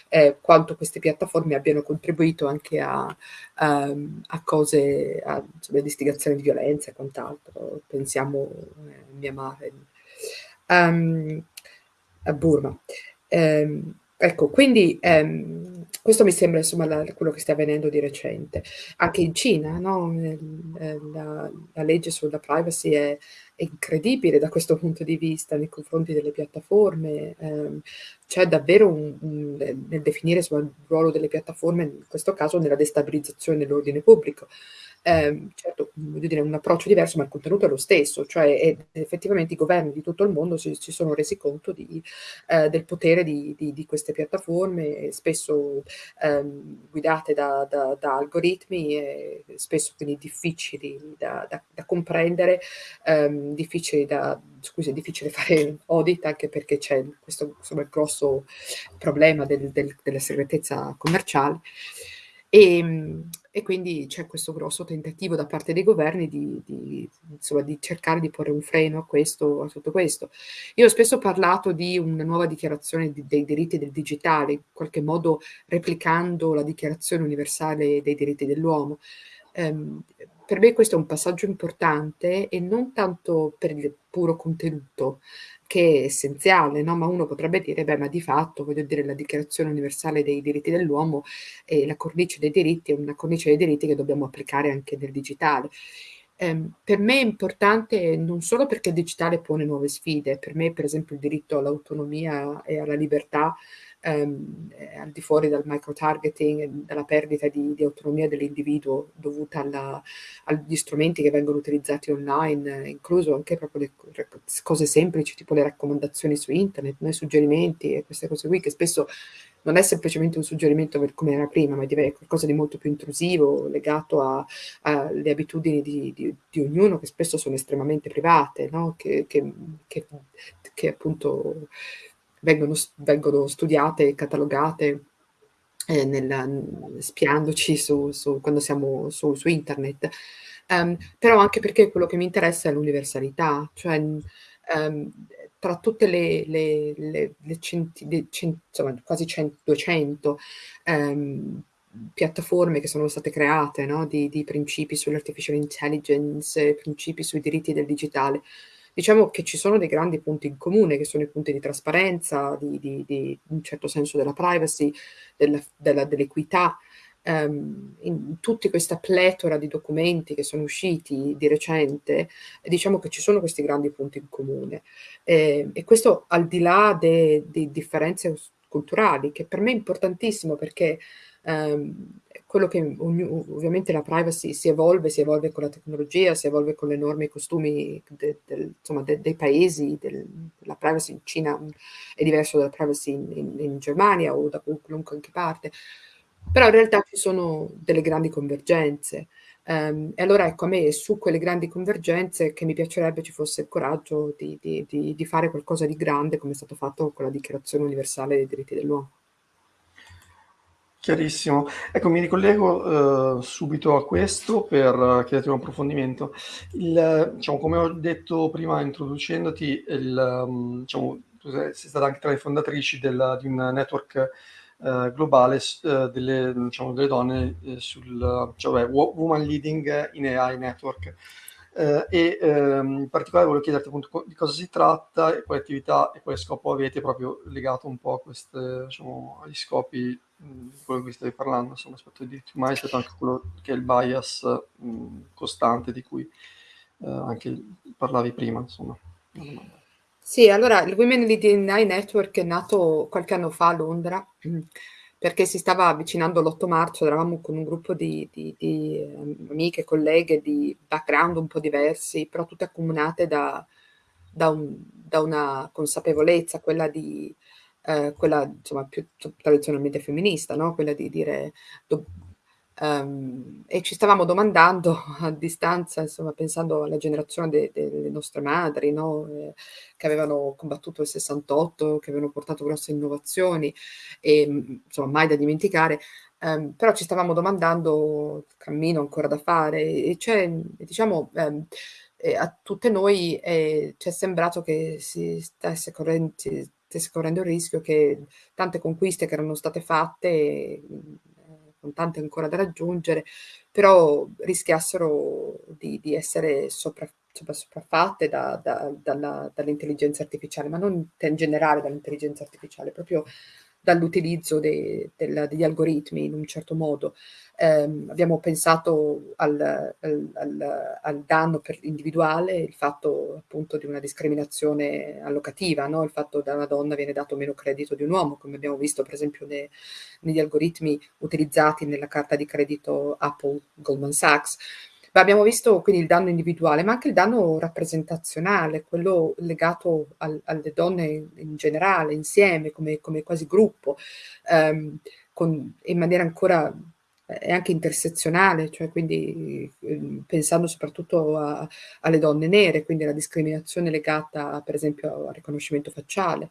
eh, quanto queste piattaforme abbiano contribuito anche a, um, a cose, a insomma, di violenza e quant'altro. Pensiamo a eh, Myanmar, um, a Burma. Um, ecco, quindi um, questo mi sembra insomma la, quello che sta avvenendo di recente. Anche in Cina, no? la, la, legge sulla privacy è, è, incredibile da questo punto di vista nei confronti delle piattaforme. Um, c'è davvero un, un, nel definire insomma, il ruolo delle piattaforme, in questo caso nella destabilizzazione dell'ordine pubblico eh, certo, voglio dire, un approccio diverso, ma il contenuto è lo stesso, cioè effettivamente i governi di tutto il mondo si, si sono resi conto di, eh, del potere di, di, di, queste piattaforme, spesso ehm, guidate da, da, da, algoritmi, e spesso quindi difficili da, da comprendere, ehm, difficili da, scusi, è difficile *laughs* fare audit anche perché c'è questo insomma, grosso problema del, del, della segretezza commerciale. E, ehm, e quindi c'è questo grosso tentativo da parte dei governi di, di, insomma, di, cercare di porre un freno a questo, a tutto questo. Io ho spesso parlato di una nuova dichiarazione di, dei diritti del digitale, in qualche modo replicando la dichiarazione universale dei diritti dell'uomo. Um, per me questo è un passaggio importante e non tanto per il puro contenuto, che è essenziale, no? ma uno potrebbe dire, beh, ma di fatto, voglio dire, la Dichiarazione Universale dei diritti dell'uomo e la cornice dei diritti è una cornice dei diritti che dobbiamo applicare anche nel digitale. Eh, per me è importante non solo perché il digitale pone nuove sfide, per me per esempio il diritto all'autonomia e alla libertà ehm, al di fuori dal micro-targeting, dalla perdita di, di autonomia dell'individuo dovuta alla, agli strumenti che vengono utilizzati online, incluso anche proprio le cose semplici, tipo le raccomandazioni su internet, no? i suggerimenti e queste cose qui, che spesso non è semplicemente un suggerimento per come era prima, ma diventa qualcosa di molto più intrusivo, legato alle abitudini di, di, di, ognuno, che spesso sono estremamente private, no? che, che, che, che appunto vengono, vengono studiate e catalogate eh, nella, spiandoci su, su, quando siamo su, su internet. Um, però anche perché quello che mi interessa è l'universalità, cioè um, tra tutte le, le, le, le centi, cent, insomma, quasi 100, 200 um, piattaforme che sono state create no? di, di principi sull'artificial intelligence, principi sui diritti del digitale, Diciamo che ci sono dei grandi punti in comune, che sono i punti di trasparenza, di, di, di un certo senso della privacy, dell'equità, Um, in tutta questa pletora di documenti che sono usciti di recente, diciamo che ci sono questi grandi punti in comune. Eh, e questo al di là delle differenze culturali, che per me è importantissimo perché um, quello che ovviamente la privacy si evolve, si evolve con la tecnologia, si evolve con le norme e i costumi de, de, insomma, de, dei paesi, la privacy in Cina è diverso dalla privacy in, in, in Germania o da qualunque anche parte, però in realtà ci sono delle grandi convergenze. Um, e allora ecco, a me è su quelle grandi convergenze che mi piacerebbe ci fosse il coraggio di, di, di, di fare qualcosa di grande come è stato fatto con la Dichiarazione Universale dei diritti dell'uomo. Chiarissimo. Ecco, mi ricollego eh, subito a questo per chiederti un approfondimento. Il, diciamo, come ho detto prima introducendoti, il, um, diciamo, tu sei stata anche tra le fondatrici del, di un network eh, globale eh, delle, diciamo, delle, donne eh, sul cioè, Woman Leading in AI Network. Eh, e ehm, in particolare volevo chiederti appunto di cosa si tratta e quale attività e quale scopo avete proprio legato un po' a queste, diciamo, agli scopi quello di cui stavi parlando, insomma, aspetto di diritti umani, rispetto anche quello che è il bias mh, costante di cui eh, anche parlavi prima, insomma. Sì, allora il Women Leading AI Network è nato qualche anno fa a Londra *clears throat* perché si stava avvicinando l'8 marzo, eravamo con un gruppo di, di, di ehm, amiche, colleghe di background un po' diversi, però tutte accomunate da, da, un, da una consapevolezza, quella di eh, quella insomma più tradizionalmente femminista, no? quella di dire do, um, e ci stavamo domandando *laughs* a distanza, insomma, pensando alla generazione de, de, delle nostre madri, no? eh, che avevano combattuto il 68, che avevano portato grosse innovazioni e insomma mai da dimenticare. Um, però ci stavamo domandando, cammino ancora da fare, e c'è, diciamo, um, eh, a tutte noi eh, ci è sembrato che si stesse correndo, stesse correndo il rischio che tante conquiste che erano state fatte, eh, con tante ancora da raggiungere, però rischiassero di, di essere sopra, sopra, sopraffatte da, da, dall'intelligenza artificiale, ma non in generale dall'intelligenza artificiale, proprio dall'utilizzo degli algoritmi in un certo modo. Eh, abbiamo pensato al, al, al, danno individuale, il fatto appunto di una discriminazione allocativa, no? il fatto che a una donna viene dato meno credito di un uomo, come abbiamo visto per esempio ne, negli algoritmi utilizzati nella carta di credito Apple Goldman Sachs. Abbiamo visto quindi il danno individuale, ma anche il danno rappresentazionale, quello legato al, alle donne in generale, insieme, come, come quasi gruppo, ehm, con, in maniera ancora e anche intersezionale, cioè quindi eh, pensando soprattutto a, alle donne nere, quindi alla discriminazione legata per esempio al riconoscimento facciale,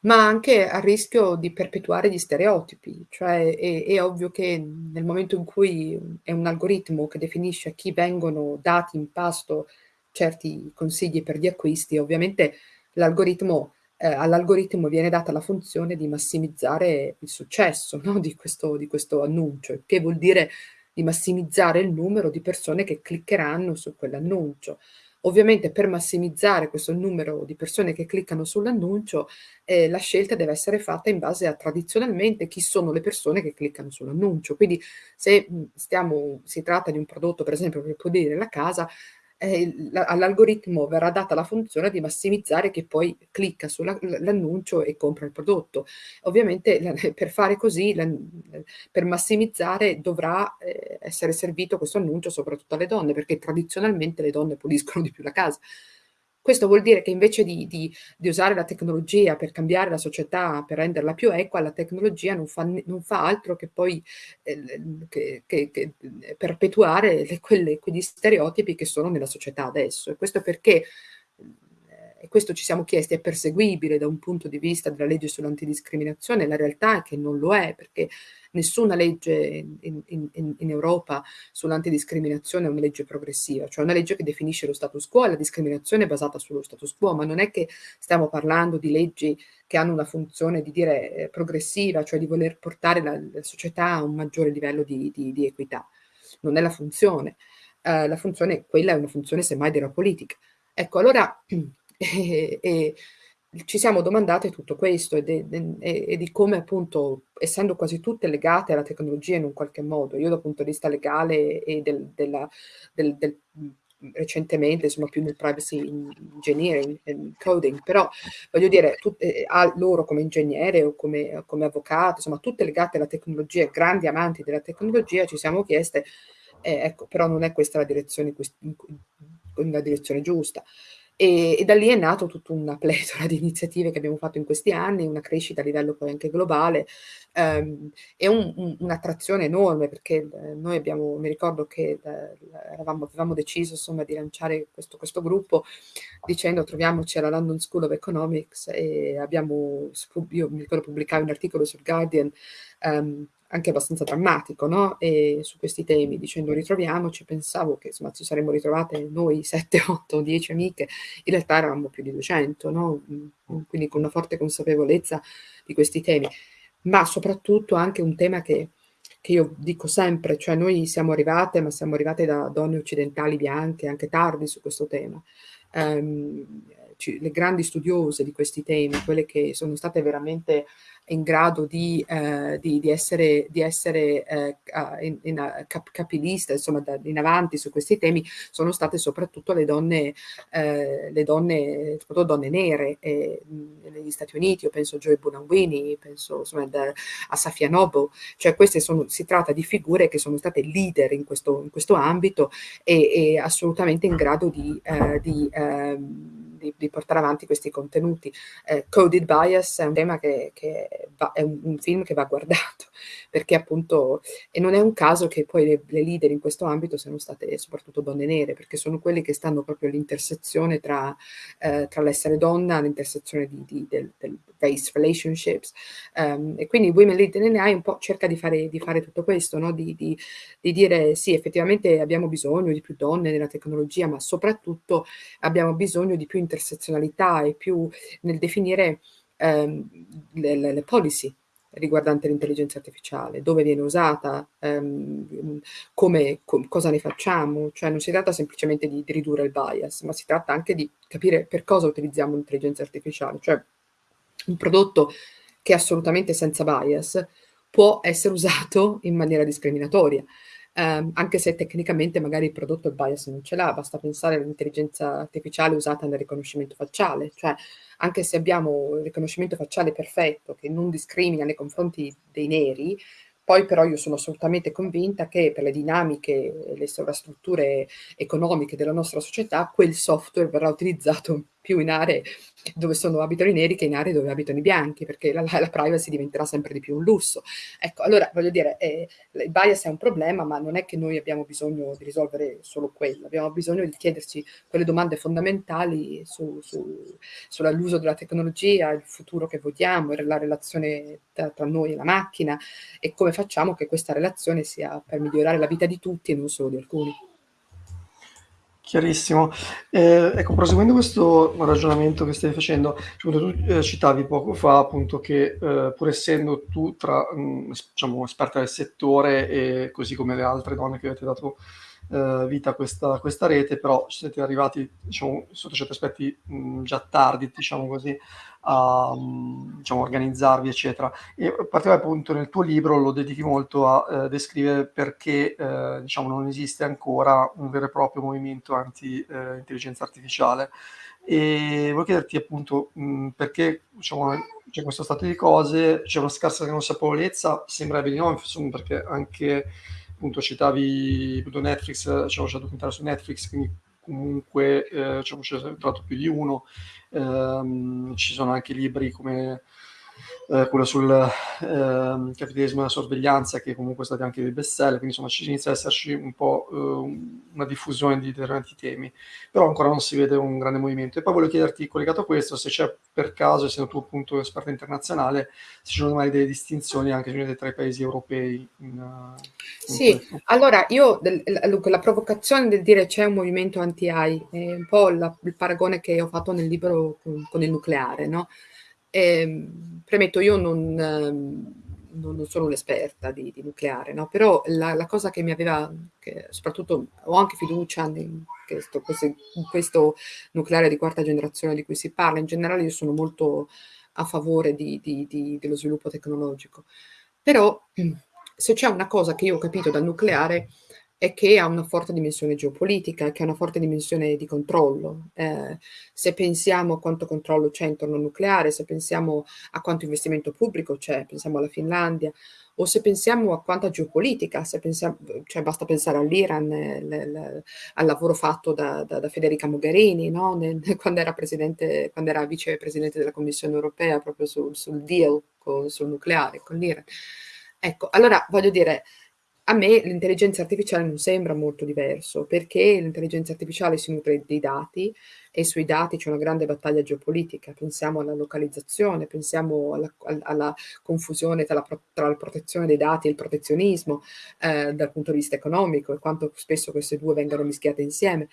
ma anche al rischio di perpetuare gli stereotipi, cioè è, è, ovvio che nel momento in cui è un algoritmo che definisce a chi vengono dati in pasto certi consigli per gli acquisti, ovviamente l'algoritmo eh, all'algoritmo viene data la funzione di massimizzare il successo *laughs* no? di, questo, di questo annuncio, che vuol dire di massimizzare il numero di persone che cliccheranno su quell'annuncio. Ovviamente per massimizzare questo numero di persone che cliccano sull'annuncio, eh, la scelta deve essere fatta in base a tradizionalmente chi sono le persone che cliccano sull'annuncio. Quindi se stiamo, si tratta di un prodotto, per esempio, per pulire la casa, eh, all'algoritmo verrà data la funzione di massimizzare che poi clicca sull'annuncio e compra il prodotto. Ovviamente *laughs* per fare così, per massimizzare dovrà eh, essere servito questo annuncio soprattutto alle donne, perché tradizionalmente le donne puliscono di più la casa. Questo vuol dire che invece di, di, di, usare la tecnologia per cambiare la società, per renderla più equa, la tecnologia non fa, non fa altro che poi eh, che, che, che perpetuare le, quelle, quegli stereotipi che sono nella società adesso. E questo perché e questo ci siamo chiesti, è perseguibile da un punto di vista della legge sull'antidiscriminazione? La realtà è che non lo è, perché nessuna legge in, in, in Europa sull'antidiscriminazione è una legge progressiva, cioè una legge che definisce lo status quo e la discriminazione è basata sullo status quo, ma non è che stiamo parlando di leggi che hanno una funzione di dire eh, progressiva, cioè di voler portare la, la, società a un maggiore livello di, di, di equità. Non è la funzione. Uh, la funzione, quella è una funzione semmai della politica. Ecco, allora *clears throat* *laughs* e, e ci siamo domandate tutto questo e, de, e, di come appunto, essendo quasi tutte legate alla tecnologia in un qualche modo, io dal punto di vista legale e del, della, del, del recentemente sono più nel privacy engineering coding, però voglio dire, tutte, a loro come ingegnere o come, come avvocato, insomma tutte legate alla tecnologia, grandi amanti della tecnologia, ci siamo chieste, eh, ecco, però non è questa la direzione, la direzione giusta. E, e, da lì è nato tutta una pletora di iniziative che abbiamo fatto in questi anni, una crescita a livello poi anche globale ehm, e un, un, un'attrazione enorme perché eh, noi abbiamo, mi ricordo che eh, eravamo, avevamo deciso insomma di lanciare questo, questo, gruppo dicendo troviamoci alla London School of Economics e abbiamo, io mi ricordo pubblicare un articolo sul Guardian ehm, anche abbastanza drammatico, no? E su questi temi, dicendo ritroviamoci, pensavo che insomma ci saremmo ritrovate noi 7, 8, 10 amiche, in realtà eravamo più di 200, no? Mm, quindi con una forte consapevolezza di questi temi, ma soprattutto anche un tema che, che io dico sempre, cioè noi siamo arrivate, ma siamo arrivate da donne occidentali bianche, anche tardi su questo tema. Um, le grandi studiose di questi temi, quelle che sono state veramente in grado di, eh, di, di essere, di essere eh, in, in cap capilista, insomma, da, in avanti su questi temi, sono state soprattutto le donne, eh, le donne, soprattutto donne nere eh, negli Stati Uniti, io penso a Joy Bonawini, penso insomma, da, a Safia Noble, cioè queste sono, si tratta di figure che sono state leader in questo, in questo ambito e, e assolutamente in grado di, eh, di ehm, di, di, portare avanti questi contenuti. Eh, Coded Bias è un tema che, che va, è un, un, film che va guardato, perché appunto, e non è un caso che poi le, le leader in questo ambito siano state soprattutto donne nere, perché sono quelle che stanno proprio all'intersezione tra, eh, tra l'essere donna, all'intersezione di, di, del, del race relationships, um, e quindi Women Lead in AI un po' cerca di fare, di fare tutto questo, no? di, di, di dire sì, effettivamente abbiamo bisogno di più donne nella tecnologia, ma soprattutto abbiamo bisogno di più intersezionalità e più nel definire ehm, le, le, le, policy riguardanti l'intelligenza artificiale, dove viene usata, ehm, come, com, cosa ne facciamo, cioè non si tratta semplicemente di, di, ridurre il bias, ma si tratta anche di capire per cosa utilizziamo l'intelligenza artificiale, cioè un prodotto che è assolutamente senza bias può essere usato in maniera discriminatoria ehm, anche se tecnicamente magari il prodotto il bias non ce l'ha, basta pensare all'intelligenza artificiale usata nel riconoscimento facciale, cioè anche se abbiamo il riconoscimento facciale perfetto che non discrimina nei confronti dei neri, poi però io sono assolutamente convinta che per le dinamiche le sovrastrutture economiche della nostra società quel software verrà utilizzato più in aree dove sono, abitano i neri che in aree dove abitano i bianchi, perché la, la privacy diventerà sempre di più un lusso. Ecco, allora voglio dire, eh, il bias è un problema, ma non è che noi abbiamo bisogno di risolvere solo quello, abbiamo bisogno di chiederci quelle domande fondamentali su, su, sull'uso della tecnologia, il futuro che vogliamo, la relazione tra, tra noi e la macchina e come facciamo che questa relazione sia per migliorare la vita di tutti e non solo di alcuni. Chiarissimo. Eh, ecco, proseguendo questo ragionamento che stai facendo, tu eh, citavi poco fa appunto che eh, pur essendo tu tra, mh, mm, diciamo, esperta del settore e così come le altre donne che avete dato eh, vita questa, questa, rete, però siete arrivati diciamo, sotto certi aspetti mh, mm, già tardi, diciamo così, a diciamo, organizzarvi, eccetera. E particolare appunto nel tuo libro lo dedichi molto a eh, descrivere perché eh, diciamo, non esiste ancora un vero e proprio movimento anti-intelligenza artificiale. E volevo chiederti appunto mh, perché diciamo, c'è questo stato di cose, c'è una scarsa consapevolezza, sembra di no, perché anche appunto citavi appunto Netflix, c'è un documentario su Netflix, quindi comunque eh, diciamo, c'è trovato più di uno, ehm, ci sono anche libri come eh, quello sul eh, capitalismo e la sorveglianza, che comunque sono stati anche dei best seller, quindi insomma ci inizia ad esserci un po' eh, una diffusione di determinati temi, però ancora non si vede un grande movimento. E poi voglio chiederti, collegato a questo, se c'è per caso, essendo tu appunto esperto internazionale, se ci sono mai delle distinzioni anche tra i paesi europei. In, in sì, questo. allora io, del, la provocazione del dire c'è un movimento anti-AI, è un po' la, il paragone che ho fatto nel libro con, con il nucleare, no? Eh, premetto, io non, ehm, non, non sono un'esperta di, di, nucleare, no? però la, la, cosa che mi aveva, che soprattutto ho anche fiducia in questo, in questo, nucleare di quarta generazione di cui si parla, in generale io sono molto a favore di, di, dello sviluppo tecnologico, però *clears throat* se c'è una cosa che io ho capito dal nucleare è che ha una forte dimensione geopolitica, che ha una forte dimensione di controllo. Eh, se pensiamo a quanto controllo c'è intorno al nucleare, se pensiamo a quanto investimento pubblico c'è, pensiamo alla Finlandia, o se pensiamo a quanta geopolitica, se pensiamo, cioè basta pensare all'Iran, al lavoro fatto da, da, da Federica Mogherini, no? Nel, *laughs* quando, era quando, era vicepresidente della Commissione europea proprio sul, sul deal con, sul nucleare con l'Iran. Ecco, allora voglio dire, a me l'intelligenza artificiale non sembra molto diverso, perché l'intelligenza artificiale si nutre dei dati e sui dati c'è una grande battaglia geopolitica. Pensiamo alla localizzazione, pensiamo alla, alla confusione tra la, tra la, protezione dei dati e il protezionismo eh, dal punto di vista economico e quanto spesso queste due vengano mischiate insieme.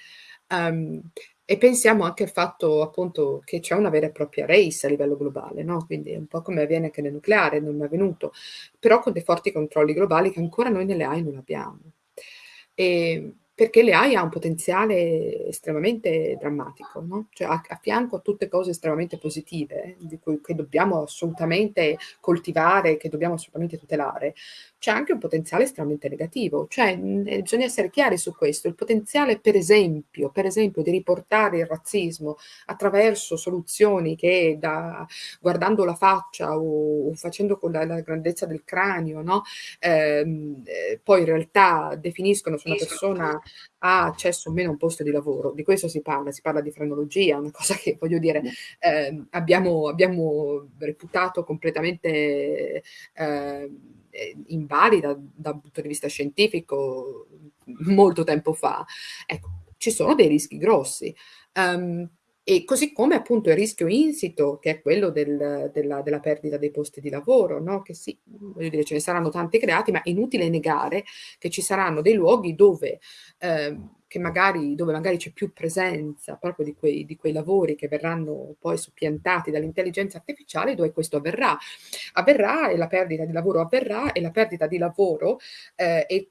Um, e pensiamo anche al fatto appunto che c'è una vera e propria race a livello globale, no? quindi un po' come avviene anche nel nucleare, non è avvenuto, però con dei forti controlli globali che ancora noi nelle AI non abbiamo. E perché l'AI ha un potenziale estremamente drammatico, no? cioè a, a, fianco a tutte cose estremamente positive di cui, che dobbiamo assolutamente coltivare, che dobbiamo assolutamente tutelare, c'è anche un potenziale estremamente negativo, cioè mh, eh, bisogna essere chiari su questo, il potenziale per esempio, per esempio di riportare il razzismo attraverso soluzioni che da, guardando la faccia o, o facendo con la, la, grandezza del cranio, no? Ehm, eh, poi in realtà definiscono se una persona ha accesso o meno a un posto di lavoro, di questo si parla, si parla di frenologia, una cosa che voglio dire eh, abbiamo, abbiamo reputato completamente... Eh, invalida dal punto di vista scientifico molto tempo fa. Ecco, ci sono dei rischi grossi. Um, e così come appunto il rischio insito, che è quello del, della, della, perdita dei posti di lavoro, no? che sì, voglio dire, ce ne saranno tanti creati, ma è inutile negare che ci saranno dei luoghi dove, eh, magari, dove magari c'è più presenza proprio di quei, di quei, lavori che verranno poi soppiantati dall'intelligenza artificiale, dove questo avverrà. Avverrà e la perdita di lavoro avverrà e la perdita di lavoro eh, e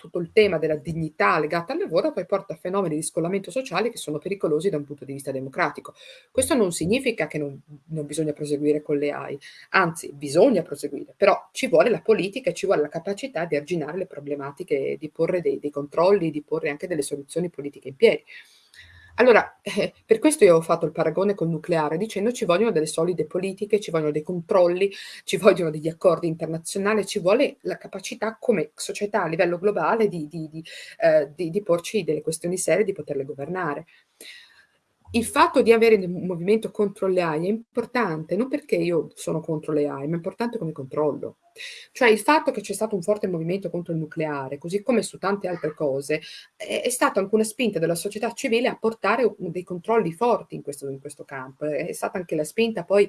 tutto il tema della dignità legata al lavoro poi porta a fenomeni di scollamento sociale che sono pericolosi da un punto di vista democratico. Questo non significa che non, non bisogna proseguire con le AI, anzi bisogna proseguire, però ci vuole la politica e ci vuole la capacità di arginare le problematiche, di porre dei, dei controlli, di porre anche delle soluzioni politiche in piedi. Allora, eh, per questo io ho fatto il paragone col nucleare, dicendo ci vogliono delle solide politiche, ci vogliono dei controlli, ci vogliono degli accordi internazionali, ci vuole la capacità come società a livello globale di, di, di, eh, di porci delle questioni serie, di poterle governare il fatto di avere un movimento contro le AI è importante, non perché io sono contro le AI, ma è importante come controllo. Cioè il fatto che c'è stato un forte movimento contro il nucleare, così come su tante altre cose, è, è stata anche una spinta della società civile a portare dei controlli forti in questo, in questo campo. È stata anche la spinta poi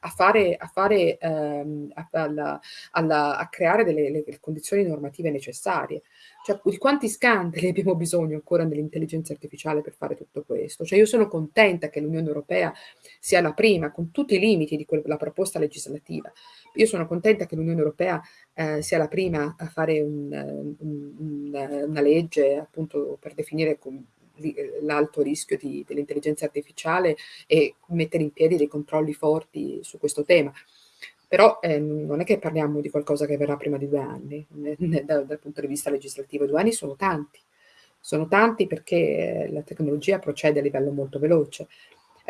a, fare, a, fare, ehm, a, alla, alla, a creare delle, le condizioni normative necessarie. Cioè, di quanti scandali *laughs* abbiamo bisogno ancora nell'intelligenza artificiale per fare tutto questo? Cioè, io sono contenta che l'Unione Europea sia la prima, con tutti i limiti di quella proposta legislativa. Io sono contenta che l'Unione Europea eh, sia la prima a fare un, un, un, una legge appunto per definire l'alto rischio dell'intelligenza artificiale e mettere in piedi dei controlli forti su questo tema. Però eh, non è che parliamo di qualcosa che verrà prima di due anni, dal, dal punto di vista legislativo. Due anni sono tanti, sono tanti perché la tecnologia procede a livello molto veloce.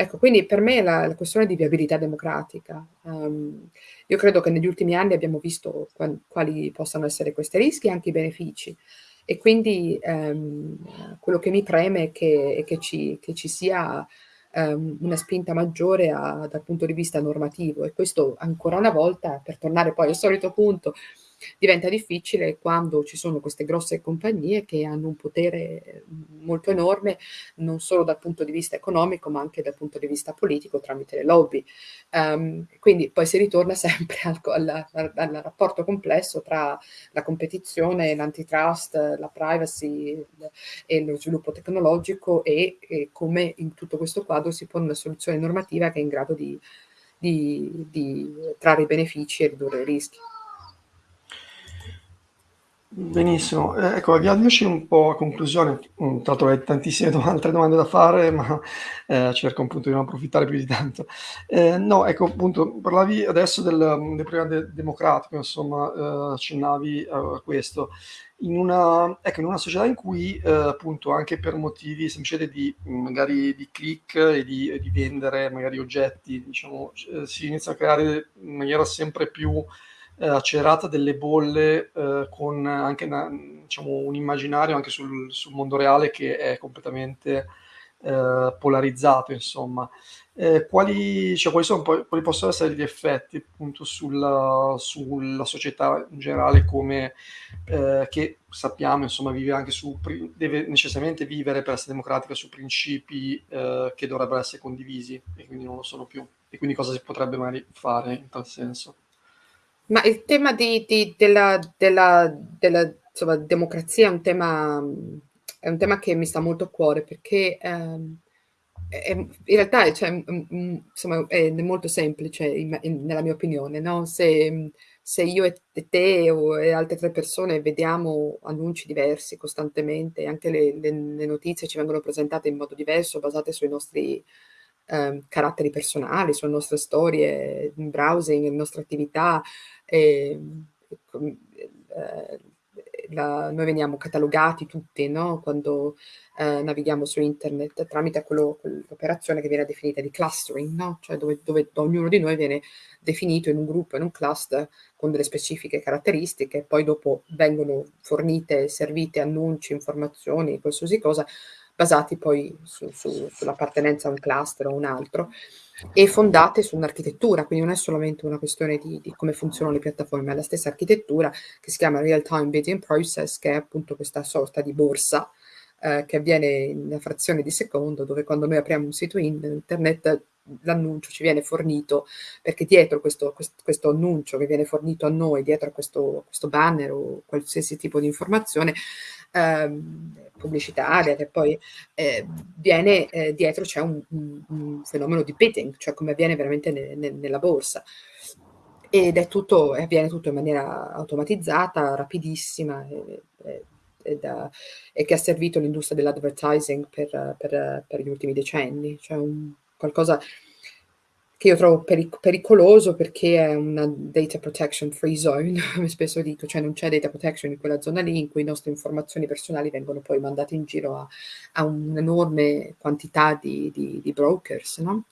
Ecco, quindi per me la, la questione di viabilità democratica, um, io credo che negli ultimi anni abbiamo visto quali, possano essere questi rischi e anche i benefici. E quindi um, quello che mi preme è che, è che, ci, che ci sia ehm, una spinta maggiore a, dal punto di vista normativo e questo ancora una volta, per tornare poi al solito punto, diventa difficile quando ci sono queste grosse compagnie che hanno un potere molto enorme non solo dal punto di vista economico ma anche dal punto di vista politico tramite le lobby. Um, quindi poi si ritorna *laughs* sempre al, al, al, al, rapporto complesso tra la competizione, l'antitrust, la privacy e lo sviluppo tecnologico e, e, come in tutto questo quadro si pone una soluzione normativa che è in grado di, di, di trarre i benefici e ridurre i rischi. Benissimo, eh, ecco, avviandoci un po' a conclusione, mm, tra l'altro hai tantissime dom *laughs* altre domande da fare, ma eh, cerco appunto di non approfittare più di tanto. Eh, no, ecco, appunto, parlavi adesso del, del problema de democratico, insomma, eh, accennavi a questo. In una, ecco, in una società in cui, eh, appunto, anche per motivi semplicemente di, magari di click e di, e di vendere magari oggetti, diciamo, eh, si inizia a creare in maniera sempre più eh, accelerata delle bolle eh, con anche una, diciamo, un immaginario anche sul, sul, mondo reale che è completamente eh, polarizzato, insomma. Eh, quali, cioè, quali, sono, quali, possono essere gli effetti appunto sulla, sulla società in generale come eh, che sappiamo insomma vive anche su deve necessariamente vivere per essere democratica su principi eh, che dovrebbero essere condivisi e quindi non lo sono più e quindi cosa si potrebbe magari fare in tal senso ma il tema di di della della della, insomma, democrazia è un tema è un tema che mi sta molto a cuore perché, ehm, è in realtà è cioè, mhmm, insomma, è molto semplice in in nella mia opinione, no, se se io e te o e altre 3 persone vediamo annunci diversi costantemente, anche le le le notizie ci vengono presentate in modo diverso, basate sui nostri ehm, caratteri personali, sulle nostre storie in browsing, le nostre attività. Ehm, eh, la, noi veniamo catalogati tutti no? quando eh, navighiamo su internet tramite quello, quell'operazione che viene definita di clustering, no? cioè dove, dove, ognuno di noi viene definito in un gruppo, in un cluster con delle specifiche caratteristiche, poi dopo vengono fornite, servite annunci, informazioni, qualsiasi cosa basati poi su, su, sull'appartenenza a un cluster o un altro, e fondate su un'architettura, quindi non è solamente una questione di, di, come funzionano le piattaforme, è la stessa architettura che si chiama Real Time Bidding Process, che è appunto questa sorta di borsa eh, che avviene in una frazione di secondo, dove quando noi apriamo un sito internet l'annuncio ci viene fornito, perché dietro questo, questo, questo, annuncio che viene fornito a noi, dietro a questo, questo banner o qualsiasi tipo di informazione eh, pubblicitaria, che poi eh, viene eh, dietro c'è un, un, un, fenomeno di bidding, cioè come avviene veramente ne, ne, nella borsa. Ed è tutto, avviene tutto in maniera automatizzata, rapidissima e, e, da, e che ha servito l'industria dell'advertising per, per, per, gli ultimi decenni, cioè un, qualcosa che io trovo peric pericoloso perché è una data protection free zone, *laughs* come spesso dico, cioè non c'è data protection in quella zona lì in cui le nostre informazioni personali vengono poi mandate in giro a, a un'enorme quantità di, di, di brokers no?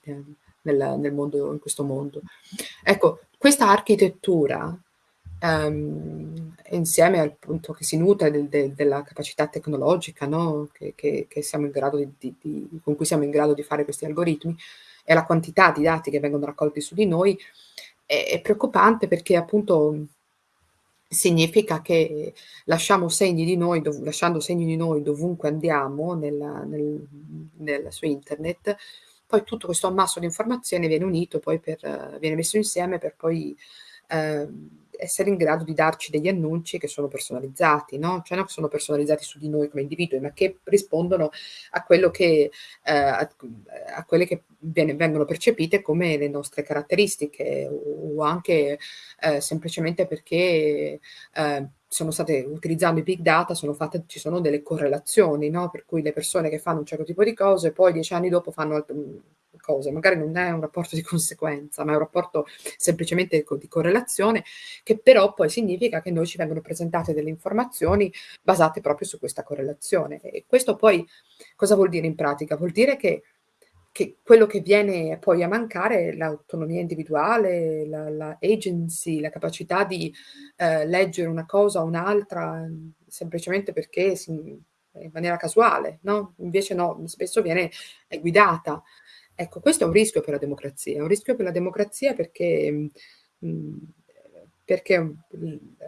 Nel, nel mondo, in questo mondo. Ecco, questa architettura um, insieme al punto che si nutre del, del, della capacità tecnologica no? che, che, che di, di, con cui siamo in grado di fare questi algoritmi e la quantità di dati che vengono raccolti su di noi è, è preoccupante perché appunto significa che lasciamo segni di noi, lasciando segni di noi dovunque andiamo nella, nel, nel, su internet, poi tutto questo ammasso di informazioni viene unito, poi per, viene messo insieme per poi eh, essere in grado di darci degli annunci che sono personalizzati, no? Cioè non sono personalizzati su di noi come individui, ma che rispondono a quello che, eh, a, a, quelle che viene, vengono percepite come le nostre caratteristiche o, o anche eh, semplicemente perché eh, sono state, utilizzando i big data, sono fatte, ci sono delle correlazioni, no? Per cui le persone che fanno un certo tipo di cose poi dieci anni dopo fanno altro, cose, magari non è un rapporto di conseguenza, ma è un rapporto semplicemente di correlazione, che però poi significa che noi ci vengono presentate delle informazioni basate proprio su questa correlazione. E questo poi cosa vuol dire in pratica? Vuol dire che che quello che viene poi a mancare è l'autonomia individuale, la, la, agency, la capacità di eh, leggere una cosa o un'altra semplicemente perché si, in maniera casuale, no? Invece no, spesso viene guidata Ecco, questo è un rischio per la democrazia, è un rischio per la democrazia perché, perché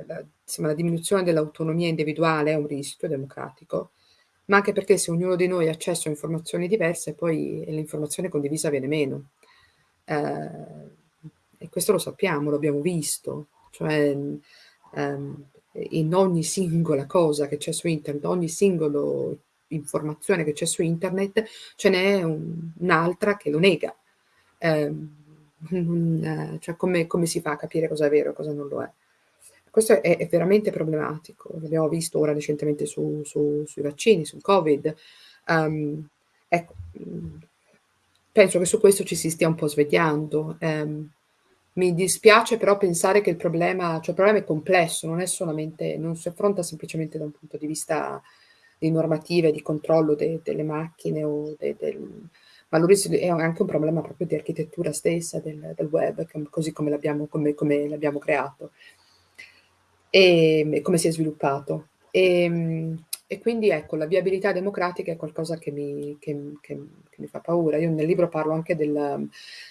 la, insomma, la diminuzione dell'autonomia individuale è un rischio democratico, ma anche perché se ognuno di noi ha accesso a informazioni diverse, poi l'informazione condivisa viene meno. Eh, e questo lo sappiamo, lo abbiamo visto, cioè ehm, in ogni singola cosa che c'è su internet, ogni singolo informazione che c'è su internet, ce n'è un, un'altra che lo nega. Eh, un, cioè come, come, si fa a capire cosa è vero e cosa non lo è? Questo è, è veramente problematico, l'abbiamo visto ora recentemente su, su, sui vaccini, sul Covid. Um, ecco, penso che su questo ci si stia un po' svegliando. Um, mi dispiace però pensare che il problema, cioè il problema è complesso, non è non si affronta semplicemente da un punto di vista di normative, di controllo de, delle macchine de, del, ma è anche un problema proprio di architettura stessa del, del web, così come l'abbiamo, come, come creato e come si è sviluppato. E, e, quindi ecco, la viabilità democratica è qualcosa che mi, che, che, che mi fa paura. Io nel libro parlo anche del,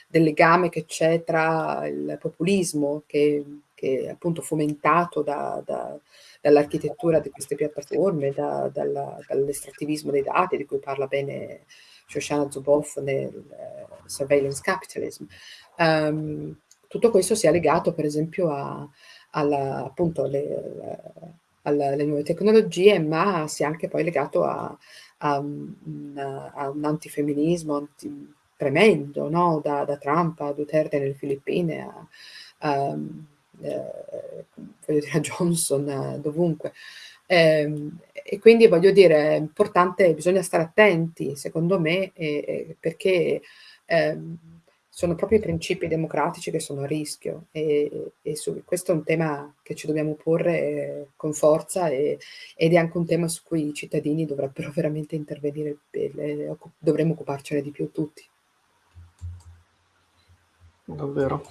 del legame che c'è tra il populismo, che, che è appunto fomentato da, da dall'architettura di queste piattaforme, da, dalla, dall'estrattivismo dei dati, di cui parla bene Shoshana Zuboff nel uh, Surveillance Capitalism. Um, tutto questo sia legato, per esempio, a, alla, appunto, alle, alle, alle, nuove tecnologie, ma sia anche poi legato a, a, un, a un antifemminismo anti, tremendo, no? da, da, Trump a Duterte nelle Filippine, a, um, eh, voglio dire, a *laughs* Johnson, eh, dovunque. Eh, e quindi voglio dire, è importante, bisogna stare attenti, secondo me, eh, perché ehm, sono proprio i principi democratici che sono a rischio e, e su, questo è un tema che ci dobbiamo porre eh, con forza e, ed è anche un tema su cui i cittadini dovrebbero *laughs* veramente intervenire, e, dovremmo occuparcene di più tutti. Davvero.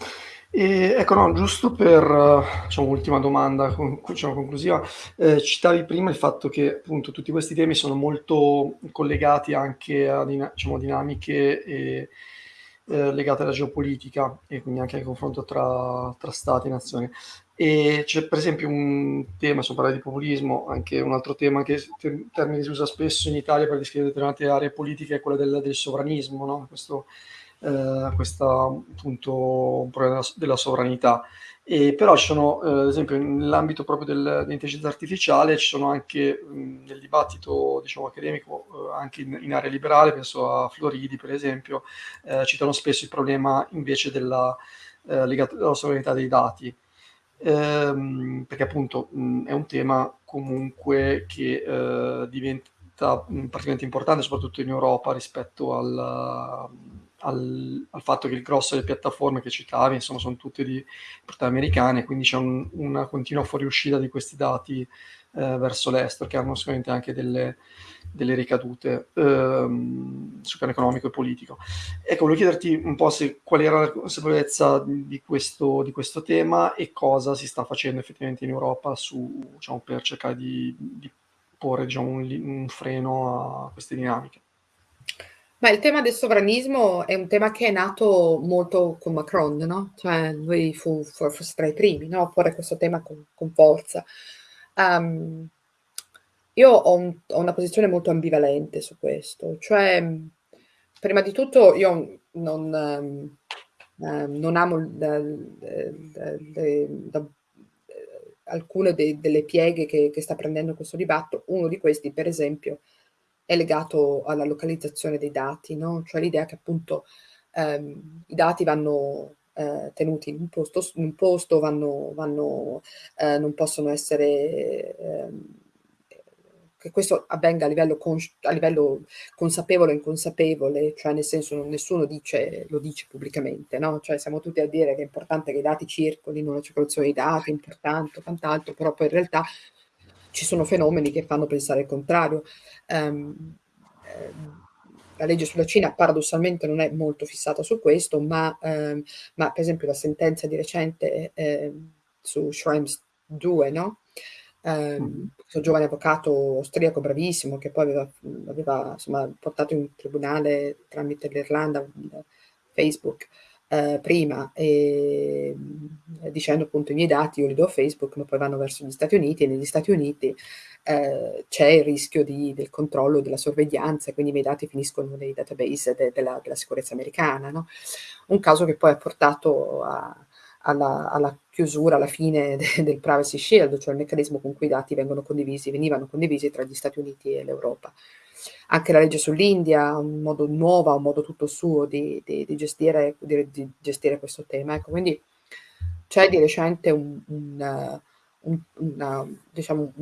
E ecco, no, giusto per, diciamo, ultima domanda diciamo conclusiva, ehm, citavi prima il fatto che, appunto, tutti questi temi sono molto collegati anche a diciamo dinamiche, ehm, ehm, legate alla geopolitica e quindi anche al confronto tra tra stati e nazioni. E c'è per esempio un tema, adesso parlai di populismo, anche un altro tema che s te termine si usa spesso in Italia per descrivere determinate aree politiche è quella del del sovranismo, no, questo ehm, questa appunto un problema della sovranità. E però ci sono, ehm, ad esempio nell'ambito proprio del dell'intelligenza artificiale, ci sono anche, mhmm, nel dibattito diciamo accademico, uhm, anche in in area liberale, penso a Floridi per esempio, ehm, citano spesso il problema invece della ehm, legato alla sovranità dei dati. Ehm, perché appunto, mhmm, è un tema comunque che, ehm, diventa, mhmm, particolarmente importante, soprattutto in Europa rispetto al al al fatto che il grosso delle piattaforme che citavi, insomma, son tutte di proprietà americane, quindi c'è un una continua fuoriuscita di questi dati, ehm, verso l'estero, che hanno sicuramente anche delle delle ricadute, uhm, sul piano economico e politico. Ecco, volevo chiederti un po' se qual era la consapevolezza di questo di questo tema e cosa si sta facendo effettivamente in Europa su diciamo, per cercare di di porre, diciamo, un un freno a queste dinamiche. Beh, il tema del sovranismo è un tema che è nato molto con Macron, no, cioè lui fu fo forse tra i primi, no, a porre questo tema con con forza. Uhm, io ho un ho una posizione molto ambivalente su questo, cioè, prima di tutto io non ehm, non amo il d d le da ehm, alcune de delle pieghe che che sta prendendo questo dibatto. Uno di questi, per esempio, è legato alla localizzazione dei dati, no, cioè l'idea che appunto, ehm, i dati vanno, ehm, tenuti in un posto in un posto, vanno vanno ehm, non possono essere ehm, che questo avvenga a livello a livello consapevole o inconsapevole, cioè nel senso nessuno dice lo dice pubblicamente, no, cioè siamo tutti a dire che è importante che i dati circolino, la circolazione dei dati è importante quant'altro, però poi in realtà ci sono fenomeni che fanno pensare il contrario. Ehm, la legge sulla Cina paradossalmente non è molto fissata su questo, ma ehm, ma per esempio la sentenza di recente, ehm, su Schrems 2, no, ehm, questo giovane avvocato austriaco bravissimo che poi aveva aveva insomma portato in tribunale tramite l'Irlanda, mhmm, Facebook, ehm, prima, ehm, dicendo appunto: "I miei dati io li do a Facebook, ma poi vanno verso gli Stati Uniti e negli Stati Uniti, ehm, c'è il rischio di del controllo, della sorveglianza quindi i miei dati finiscono nei database de della della sicurezza americana", no, un caso che poi ha portato a alla alla chiusura, alla fine *laughs* de del Privacy Shield, cioè il meccanismo con cui i dati vengono condivisi venivano condivisi tra gli Stati Uniti e l'Europa. Anche la legge sull'India un modo nuovo, un modo tutto suo di di di gestire di gestire questo tema. Ecco, quindi c'è di recente un un un una diciamo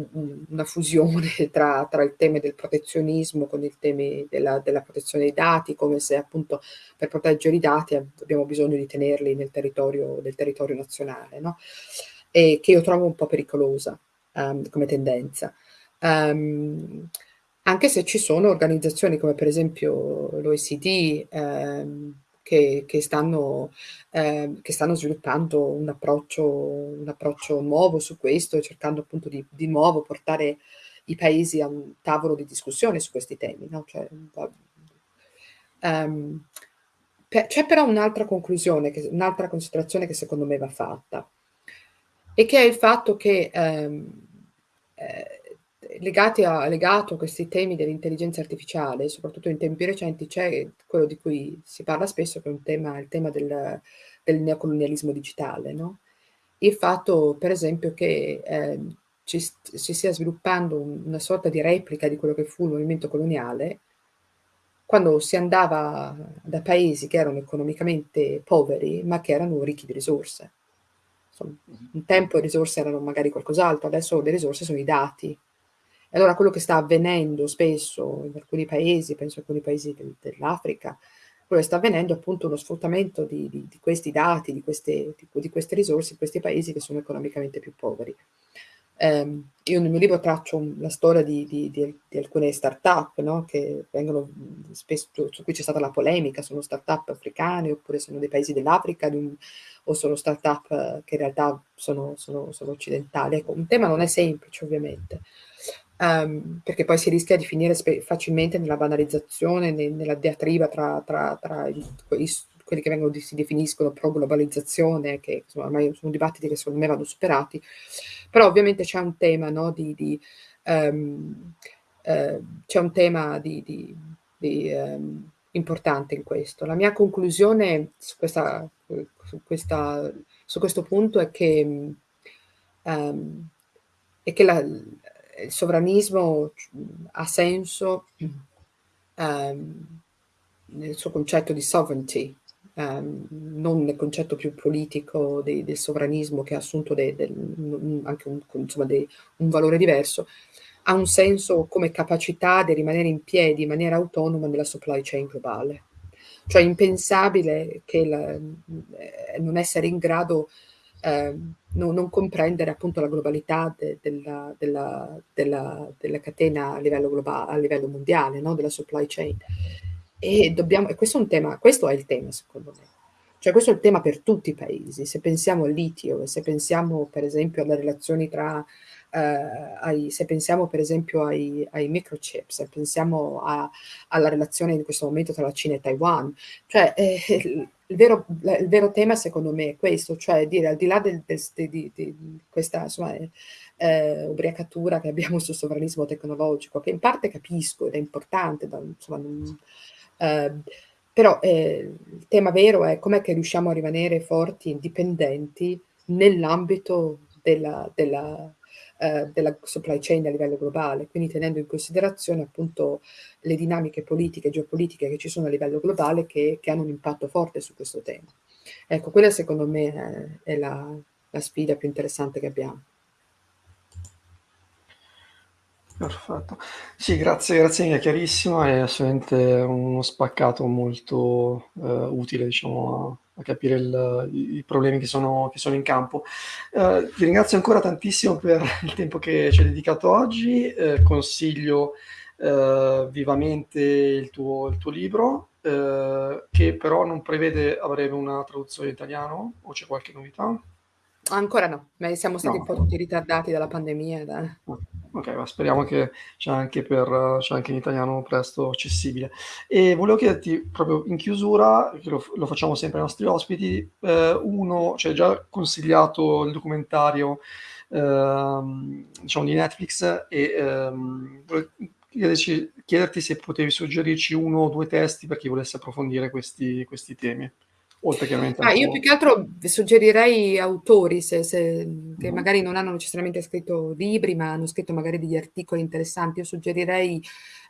una fusione *laughs* tra tra il teme del protezionismo con il temi della della protezione dei dati, come se appunto per proteggere i dati ab abbiamo bisogno di tenerli nel territorio del territorio nazionale, no, e che io trovo un po' pericolosa, uhm, come tendenza. Uhm, anche se ci sono organizzazioni come per esempio l'OECD, ehm, che che stanno ehm, che stanno sviluppando un approccio un approccio nuovo su questo, cercando appunto di di nuovo portare i paesi a un tavolo di discussione su questi temi, no, cioè Ehm, pe c'è però un'altra conclusione un'altra considerazione che secondo me va fatta e che è il fatto che, ehm, ehm, legati a legato a questi temi dell'intelligenza artificiale, soprattutto in tempi recenti, c'è quello di cui si parla spesso, che è un tema il tema del del neocolonialismo digitale, no, il fatto per esempio che, ehm, ci si stia sviluppando un una sorta di replica di quello che fu il movimento coloniale quando si andava da paesi che erano economicamente poveri, ma che erano ricchi di risorse. Insomma, Mh-mh. un tempo le risorse erano magari qualcos'altro, adesso le risorse sono i dati. Allora quello che sta avvenendo spesso in alcuni paesi, penso a alcuni paesi del dell'Africa, quello che sta avvenendo è appunto uno sfruttamento di di di questi dati, di queste di queste risorse in questi paesi che sono economicamente più poveri. ehm, io nel mio libro traccio la storia di, alcune start-up, no? che vengono spesso, su cui c'è stata la polemica, sono start-up africane oppure sono dei paesi dell'Africa o sono start-up che in realtà sono, sono, sono occidentali. Ecco, un tema non è semplice ovviamente, um, perché poi si rischia di finire facilmente nella banalizzazione, nella diatriba tra, tra, tra quelli che vengono, si definiscono pro-globalizzazione, che insomma, ormai sono dibattiti che secondo me vanno superati, però ovviamente c'è un tema, no, di, di um, uh, c'è un tema di, di, di um, importante in questo. La mia conclusione su, questa, su, questa, su questo punto è che, um, è che la, il sovranismo ha senso um, nel suo concetto di sovereignty, um, non nel concetto più politico de, del sovranismo che ha assunto de, de, anche un, insomma, un valore diverso, ha un senso come capacità di rimanere in piedi in maniera autonoma nella supply chain globale. Cioè è impensabile che la, eh, non essere in grado eh, no, non comprendere appunto la globalità de, della, della, della, della, catena a livello, globale, a livello mondiale, no? della supply chain. E, dobbiamo, e questo è un tema, questo è il tema secondo me. Cioè questo è il tema per tutti i paesi. Se pensiamo al litio, se pensiamo per esempio alle relazioni tra, eh, ai, se pensiamo per esempio ai, ai microchip, se pensiamo a, alla relazione in questo momento tra la Cina e Taiwan, cioè eh, il vero, il vero, tema secondo me è questo, cioè dire al di là del, del, di, di, questa insomma, eh, ubriacatura che abbiamo sul sovranismo tecnologico, che in parte capisco ed è importante, da, insomma, non, eh, però eh, il tema vero è com'è che riusciamo a rimanere forti, indipendenti nell'ambito della, della, eh, della supply chain a livello globale, quindi tenendo in considerazione appunto le dinamiche politiche e geopolitiche che ci sono a livello globale che, che, hanno un impatto forte su questo tema. Ecco, quella secondo me è, è la, la sfida più interessante che abbiamo. Perfetto. Sì, grazie, grazie mille, chiarissimo, è assolutamente uno spaccato molto eh, utile, diciamo, a, a capire il, i, problemi che sono, che sono in campo. Eh, ti ringrazio ancora tantissimo per il tempo che ci hai dedicato oggi, eh, consiglio eh, vivamente il tuo, il tuo libro, eh, che però non prevede a breve una traduzione in italiano, o c'è qualche novità? Ancora no, ma siamo stati un po' tutti ritardati dalla pandemia. Da... Ok, ma speriamo che c'è anche, per, c'è anche in italiano presto accessibile. E volevo chiederti proprio in chiusura, che lo, lo facciamo sempre ai nostri ospiti, eh, uno, cioè già consigliato il documentario eh, diciamo di Netflix e ehm, chiederci, chiederti se potevi suggerirci uno o due testi per chi volesse approfondire questi, questi temi oltre chiaramente ah, io più che altro suggerirei autori se, se, che mm. magari non hanno necessariamente scritto libri ma hanno scritto magari degli articoli interessanti. Io suggerirei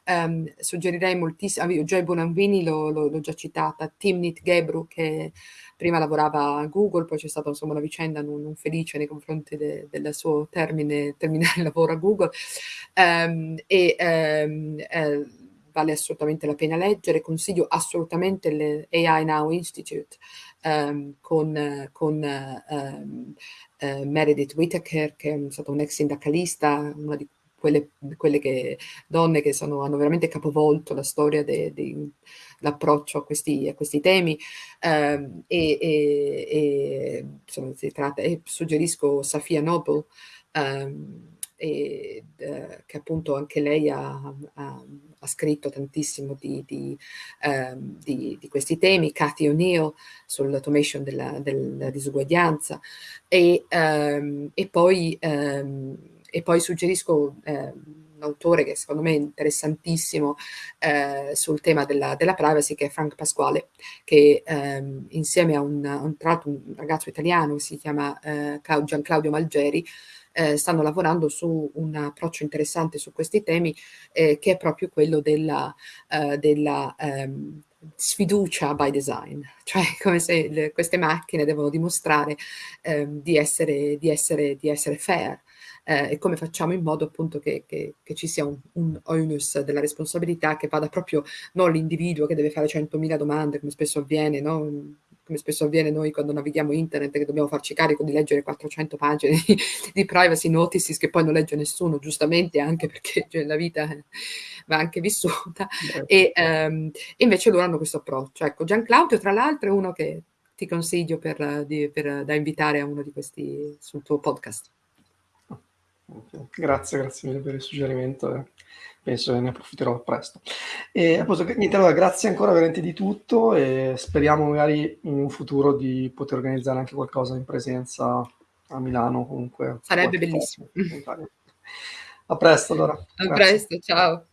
um, suggerirei moltissimo ah, Joy Bonanvini l'ho già citata. Timnit Gebru che prima lavorava a Google poi c'è stata insomma una vicenda non, non felice nei confronti de, del suo termine terminare lavoro a Google. Um, e um, eh, vale assolutamente la pena leggere, consiglio assolutamente l'AI Now Institute um, con, con um, uh, Meredith Whittaker, che è stata un'ex sindacalista, una di quelle, quelle che, donne che sono, hanno veramente capovolto la storia dell'approccio a questi, a questi temi. Um, e, e, e, insomma, tratta, e suggerisco Safia Noble um, e, eh, che appunto anche lei ha, ha, ha scritto tantissimo di, di, eh, di, di, questi temi, Cathy O'Neill sull'automation della, della, disuguaglianza. E, ehm, e, poi, ehm, e poi suggerisco ehm, un autore che secondo me è interessantissimo eh, sul tema della, della, privacy che è Frank Pasquale che ehm, insieme a un, un, un, ragazzo italiano che si chiama eh, Gian Claudio Malgeri eh, stanno lavorando su un approccio interessante su questi temi eh, che è proprio quello della, eh, della ehm, sfiducia by design, *laughs* cioè come se le, queste macchine devono dimostrare ehm, di, essere, di, essere, di essere fair. Eh, e come facciamo in modo appunto che, che, che ci sia un, un, onus della responsabilità che vada proprio non l'individuo che deve fare 100.000 domande come spesso avviene, no? Come spesso avviene noi quando navighiamo internet, che dobbiamo farci carico di leggere 400 pagine di, di privacy notices che poi non legge nessuno, giustamente anche perché cioè, la vita va anche vissuta. E, um, invece loro hanno questo approccio. Ecco, Gian Claudio, tra l'altro, è uno che ti consiglio per, di, per, da invitare a uno di questi sul tuo podcast. Grazie, grazie mille per il suggerimento. Penso che ne approfitterò presto. E appunto, niente, allora, grazie ancora veramente di tutto e speriamo magari in un futuro di poter organizzare anche qualcosa in presenza a Milano comunque. Sarebbe bellissimo. A presto allora. A grazie. presto, ciao.